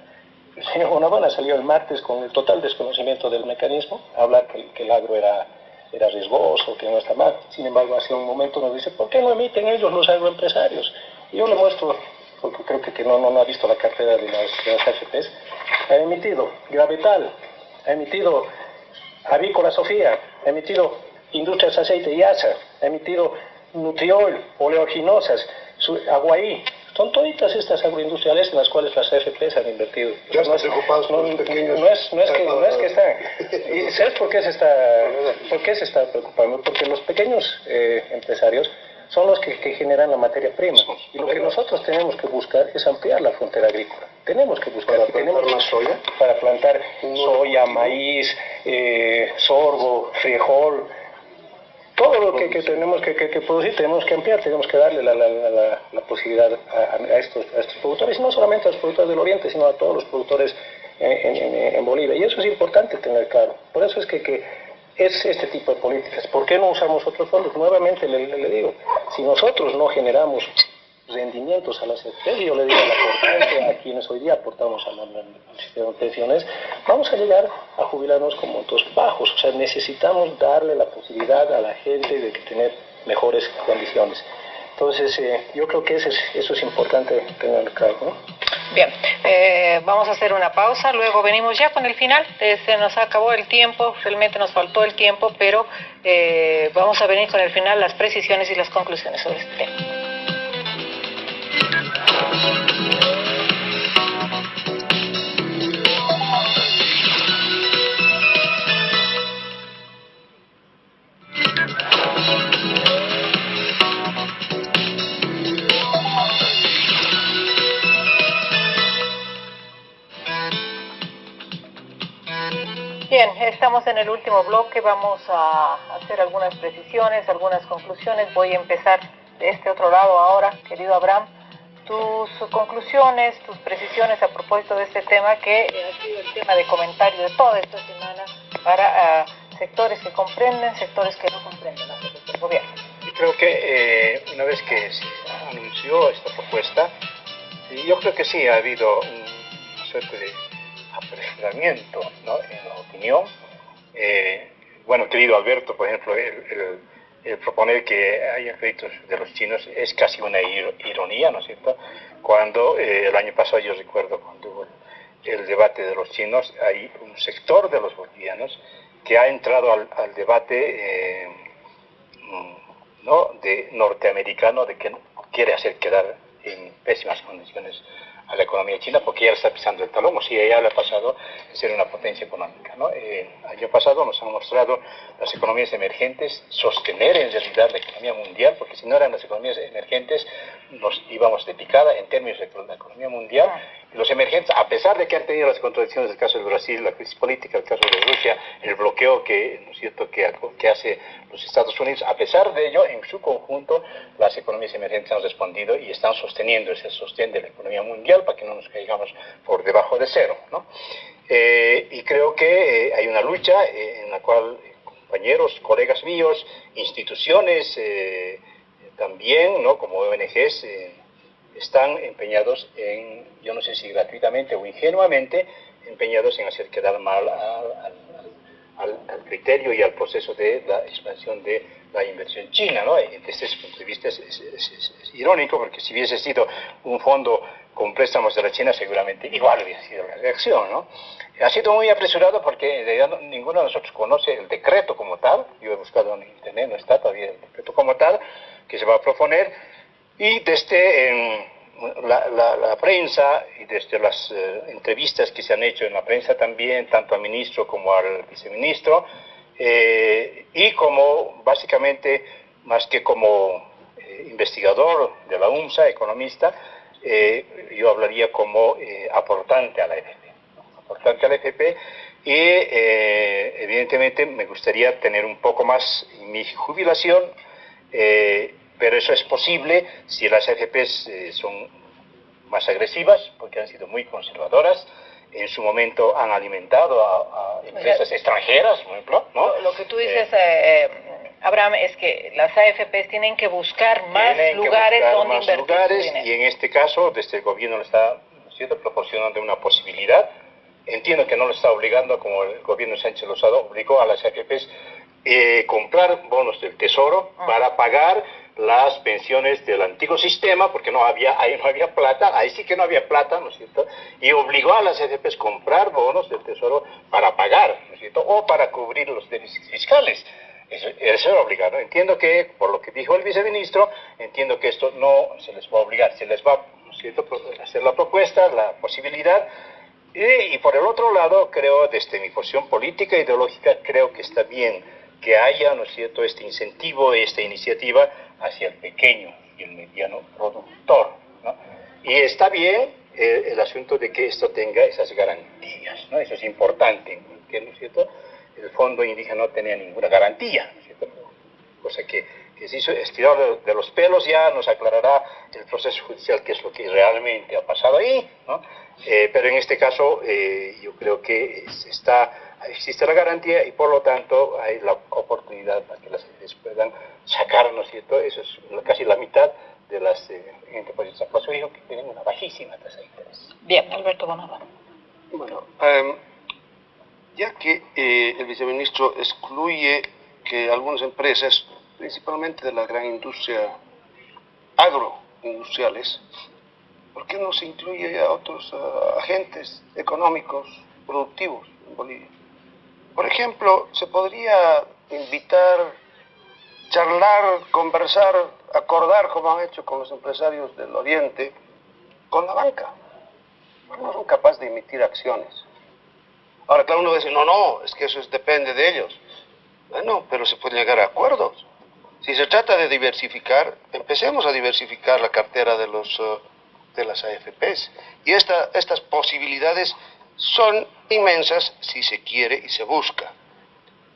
El señor Bonavana salió el martes con el total desconocimiento del mecanismo, a hablar que, el agro era, era riesgoso, que no está mal. Sin embargo, hace un momento nos dice, ¿por qué no emiten ellos los agroempresarios? Y yo le muestro, porque creo que, no, no, ha visto la cartera de las, de las AFPs, ha emitido Gravetal, ha emitido Avícola Sofía, ha emitido Industrias Aceite y Asa, ha emitido Nutriol, Oleoginosas, Aguaí, son toditas estas agroindustriales en las cuales las AFPs han invertido. Ya no, preocupados no, pequeños. No es, no es, que, no es que están. ¿Y ¿Sabes por qué se está, por qué se está preocupando? Porque los pequeños eh, empresarios son los que, generan la materia prima. Y lo que nosotros tenemos que buscar es ampliar la frontera agrícola. Tenemos que buscar. ¿Para plantar más soya? Para plantar soya, maíz, eh, sorgo, frijol. Todo lo que, tenemos que, producir tenemos que ampliar, tenemos que darle la, posibilidad a, estos, estos productores, y no solamente a los productores del Oriente, sino a todos los productores en, en Bolivia. Y eso es importante tener claro. Por eso es que es este tipo de políticas. ¿Por qué no usamos otros fondos? Nuevamente le, digo, si nosotros no generamos rendimientos a las empresas, yo le digo la a quienes hoy día aportamos al, sistema de pensiones, vamos a llegar a jubilarnos con montos bajos. O sea, necesitamos darle la posibilidad a la gente de tener mejores condiciones. Entonces, eh, yo creo que eso es, eso es importante tener claro. ¿no? Bien, eh, vamos a hacer una pausa, luego venimos ya con el final. Eh, se nos acabó el tiempo, realmente nos faltó el tiempo, pero vamos a venir con el final, las precisiones y las conclusiones sobre este tema. Bien, estamos en el último bloque, vamos a hacer algunas precisiones, algunas conclusiones. Voy a empezar de este otro lado ahora, querido Abraham. Tus conclusiones, tus precisiones a propósito de este tema que ha sido el tema de comentario de toda esta semana para ah, sectores que comprenden, sectores que no comprenden el gobierno. Y creo que eh, una vez que se anunció esta propuesta, yo creo que sí ha habido una suerte de apresuramiento ¿no? en la opinión. Eh, bueno, querido Alberto, por ejemplo, el, proponer que haya créditos de los chinos es casi una ironía, ¿no es cierto? Cuando eh, el año pasado, yo recuerdo cuando hubo el debate de los chinos, hay un sector de los bolivianos que ha entrado al, debate eh, ¿no? de norteamericano de que quiere hacer quedar en pésimas condiciones a la economía china porque ya está pisando el talón, o si ya le ha pasado a ser una potencia económica. ¿no? Eh, año pasado nos han mostrado las economías emergentes sostener en realidad la economía mundial, porque si no eran las economías emergentes nos íbamos de picada en términos de la economía mundial. Los emergentes, a pesar de que han tenido las contradicciones del caso de Brasil, la crisis política, el caso de Rusia, el bloqueo que, ¿no es cierto?, que, hace los Estados Unidos, a pesar de ello, en su conjunto, las economías emergentes han respondido y están sosteniendo ese sostén de la economía mundial para que no nos caigamos por debajo de cero. ¿no? Eh, y creo que eh, hay una lucha eh, en la cual compañeros, colegas míos, instituciones también, ¿no? como ONGs, están empeñados en, yo no sé si gratuitamente o ingenuamente, empeñados en hacer quedar mal al criterio y al proceso de la expansión de la inversión china. ¿no? Desde ese punto de vista es, irónico porque si hubiese sido un fondo con préstamos de la China seguramente igual hubiera sido la reacción. ¿no? Ha sido muy apresurado porque en realidad ninguno de nosotros conoce el decreto como tal. Yo he buscado en internet, no está todavía el decreto como tal que se va a proponer. Y desde la, prensa y desde las eh, entrevistas que se han hecho en la prensa también, tanto al ministro como al viceministro, eh, y como básicamente, más que como eh, investigador de la UMSA, economista, yo hablaría como aportante a la FP. Aportante a la FP y evidentemente me gustaría tener un poco más mi jubilación pero eso es posible si las AFPs eh, son más agresivas, porque han sido muy conservadoras. En su momento han alimentado a, empresas extranjeras, por ejemplo. Lo, que tú dices, eh, eh, Abraham, es que las AFPs tienen que buscar más lugares donde invertir lugares, Y en este caso, desde el gobierno le está ¿cierto? proporcionando una posibilidad. Entiendo que no lo está obligando, como el gobierno Sánchez Lozado obligó a las AFPs eh, comprar bonos del Tesoro ah. para pagar las pensiones del antiguo sistema, porque no había, ahí no había plata, ahí sí que no había plata, ¿no es cierto? Y obligó a las AFPs a comprar bonos del Tesoro para pagar, ¿no es cierto? O para cubrir los déficits fiscales. Eso, era obligado. Entiendo que, por lo que dijo el viceministro, entiendo que esto no se les va a obligar, se les va a hacer la propuesta, la posibilidad. Y, y por el otro lado, creo, desde mi posición política e ideológica, creo que está bien que haya, ¿no es cierto?, este incentivo, esta iniciativa hacia el pequeño y el mediano productor. ¿no? Y está bien eh, el asunto de que esto tenga esas garantías, ¿no? Eso es importante, que, ¿no es cierto?, el fondo indígena no tenía ninguna garantía, ¿no es cierto? Cosa que, que se hizo estirar de, los pelos ya nos aclarará el proceso judicial qué es lo que realmente ha pasado ahí, ¿no? Eh, pero en este caso eh, yo creo que se está existe la garantía y por lo tanto hay la oportunidad para que las empresas puedan sacar, ¿no es cierto? Eso es casi la mitad de las eh, Por eso dijo que tienen una bajísima tasa de interés. Bien, Alberto Bonava. Bueno, em, ya que eh, el viceministro excluye que algunas empresas, principalmente de la gran industria agroindustriales, ¿por qué no se incluye a otros agentes económicos productivos en Bolivia? Por ejemplo, se podría invitar, charlar, conversar, acordar, como han hecho con los empresarios del Oriente, con la banca. No son capaces de emitir acciones. Ahora, claro, uno dice, no, no, es que eso depende de ellos. Bueno, pero se puede llegar a acuerdos. Si se trata de diversificar, empecemos a diversificar la cartera de, los, eh, de las AFPs. Y esta, estas posibilidades son inmensas si se quiere y se busca.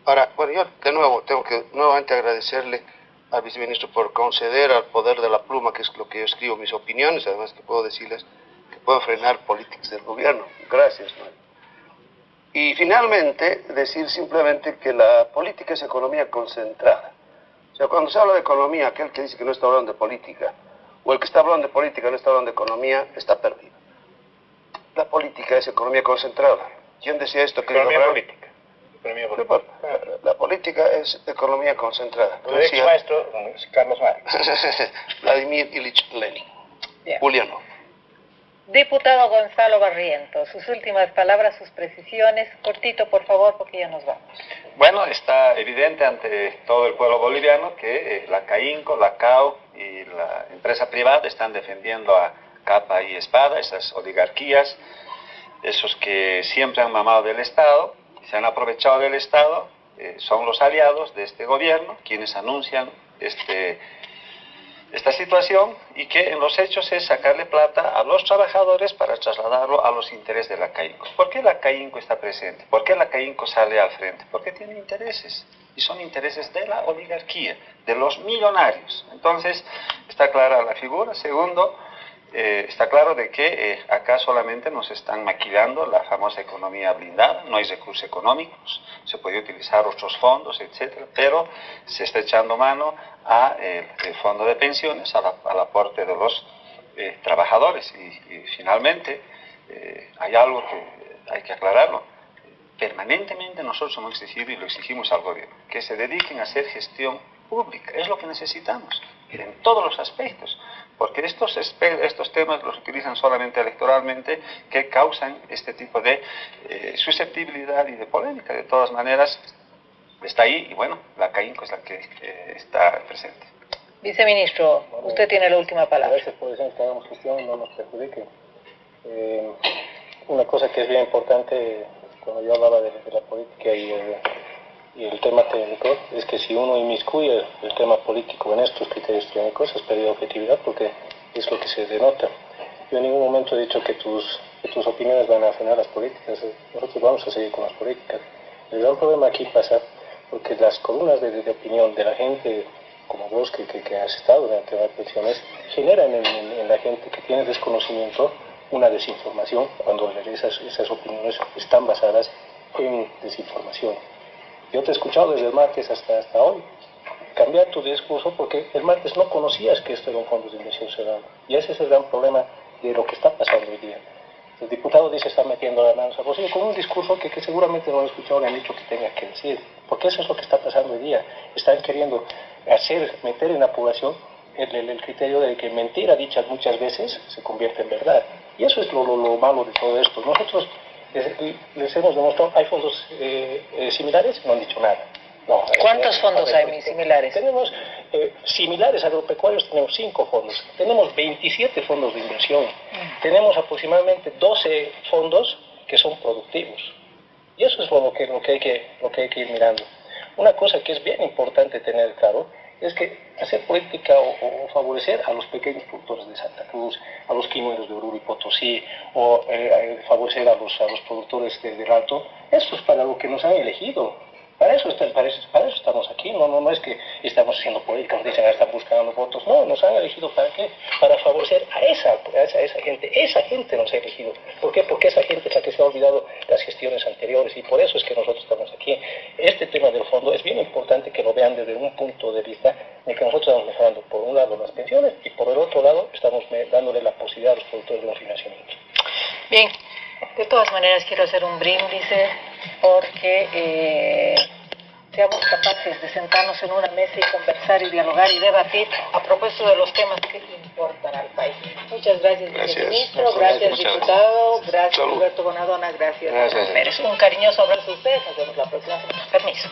Ahora, bueno, yo de nuevo tengo que nuevamente agradecerle al viceministro por conceder al poder de la pluma, que es lo que yo escribo mis opiniones, además que puedo decirles que puedo frenar políticas del gobierno. Gracias. Y finalmente, decir simplemente que la política es economía concentrada. O sea, cuando se habla de economía, aquel que dice que no está hablando de política, o el que está hablando de política no está hablando de economía, está perdido. La política es economía concentrada. ¿Quién decía esto? Economía política. Economía política. La política es economía concentrada. Tu ex maestro, Carlos Marx. Vladimir Ilich Lenin. Juliano. Diputado Gonzalo Barrientos, sus últimas palabras, sus precisiones. Cortito, por favor, porque ya nos vamos. Bueno, está evidente ante todo el pueblo boliviano que eh, la CAINCO, la CAO y la empresa privada están defendiendo a capa y espada, esas oligarquías, esos que siempre han mamado del Estado, se han aprovechado del Estado, eh, son los aliados de este gobierno, quienes anuncian este, esta situación y que en los hechos es sacarle plata a los trabajadores para trasladarlo a los intereses de la CAINCO. ¿Por qué la CAINCO está presente? ¿Por qué la CAINCO sale al frente? Porque tiene intereses y son intereses de la oligarquía, de los millonarios. Entonces, está clara la figura. Segundo, eh, está claro de que eh, acá solamente nos están maquillando la famosa economía blindada, no hay recursos económicos, se puede utilizar otros fondos, etcétera, pero se está echando mano al eh, fondo de pensiones, al aporte de los trabajadores. Y, y finalmente, hay algo que hay que aclararlo. Permanentemente nosotros hemos exigido y lo exigimos al gobierno, que se dediquen a hacer gestión pública, es lo que necesitamos, en todos los aspectos porque estos, estos temas los utilizan solamente electoralmente que causan este tipo de eh, susceptibilidad y de polémica. De todas maneras, está ahí y bueno, la CAINCO es la que eh, está presente. Viceministro, usted tiene la última palabra. Gracias por decir que hagamos gestión no nos perjudique. Eh, una cosa que es bien importante cuando yo hablaba de, la política y y el tema técnico es que si uno inmiscuye el tema político en estos criterios técnicos es pérdida objetividad porque es lo que se denota. Yo en ningún momento he dicho que tus, opiniones van a frenar las políticas, nosotros vamos a seguir con las políticas. El gran problema aquí pasa porque las columnas de, opinión de la gente como vos que, has estado en el tema de pensiones generan en, en, la gente que tiene desconocimiento una desinformación cuando esas, esas opiniones están basadas en desinformación. Yo te he escuchado desde el martes hasta, hasta hoy cambiar tu discurso porque el martes no conocías que esto era un fondo de inversión ciudadana. Y ese es el gran problema de lo que está pasando hoy día. El diputado dice está metiendo las manos a bolsillo con un discurso que, que seguramente no han escuchado ni han dicho que tenga que decir. Porque eso es lo que está pasando hoy día. Están queriendo hacer, meter en la población el, el, criterio de que mentira dicha muchas veces se convierte en verdad. Y eso es lo, lo, lo malo de todo esto. Nosotros les, les hemos demostrado, ¿hay fondos eh, eh, similares? No han dicho nada. No, ¿Cuántos fondos hay similares? Tenemos eh, similares agropecuarios, tenemos cinco fondos. Tenemos 27 fondos de inversión. Mm. Tenemos aproximadamente 12 fondos que son productivos. Y eso es lo que, lo que, hay, que, lo que hay que ir mirando. Una cosa que es bien importante tener claro es que hacer política o, favorecer a los pequeños productores de Santa Cruz, a los quinueros de Oruro y Potosí, o eh, favorecer a los, a los productores de, del Alto, eso es para lo que nos han elegido. Para eso, para, eso, para eso estamos aquí, no, no, no es que estamos haciendo política, nos dicen, están buscando votos, no, nos han elegido para qué, para favorecer a esa, a esa, a esa gente, esa gente nos ha elegido. ¿Por qué? Porque esa gente es la que se ha olvidado las gestiones anteriores y por eso es que nosotros estamos aquí. Este tema del fondo es bien importante que lo vean desde un punto de vista de que nosotros estamos mejorando por un lado las pensiones y por el otro lado estamos dándole la posibilidad a los productores de un financiamiento. Bien, de todas maneras quiero hacer un bríndice eh, porque eh, seamos capaces de sentarnos en una mesa y conversar y dialogar y debatir a propósito de los temas que importan al país. Muchas gracias, gracias ministro, gracias, diputado, gracias, gracias Roberto Bonadona, gracias. gracias. Un cariñoso abrazo a ustedes, nos vemos la próxima semana. Permiso.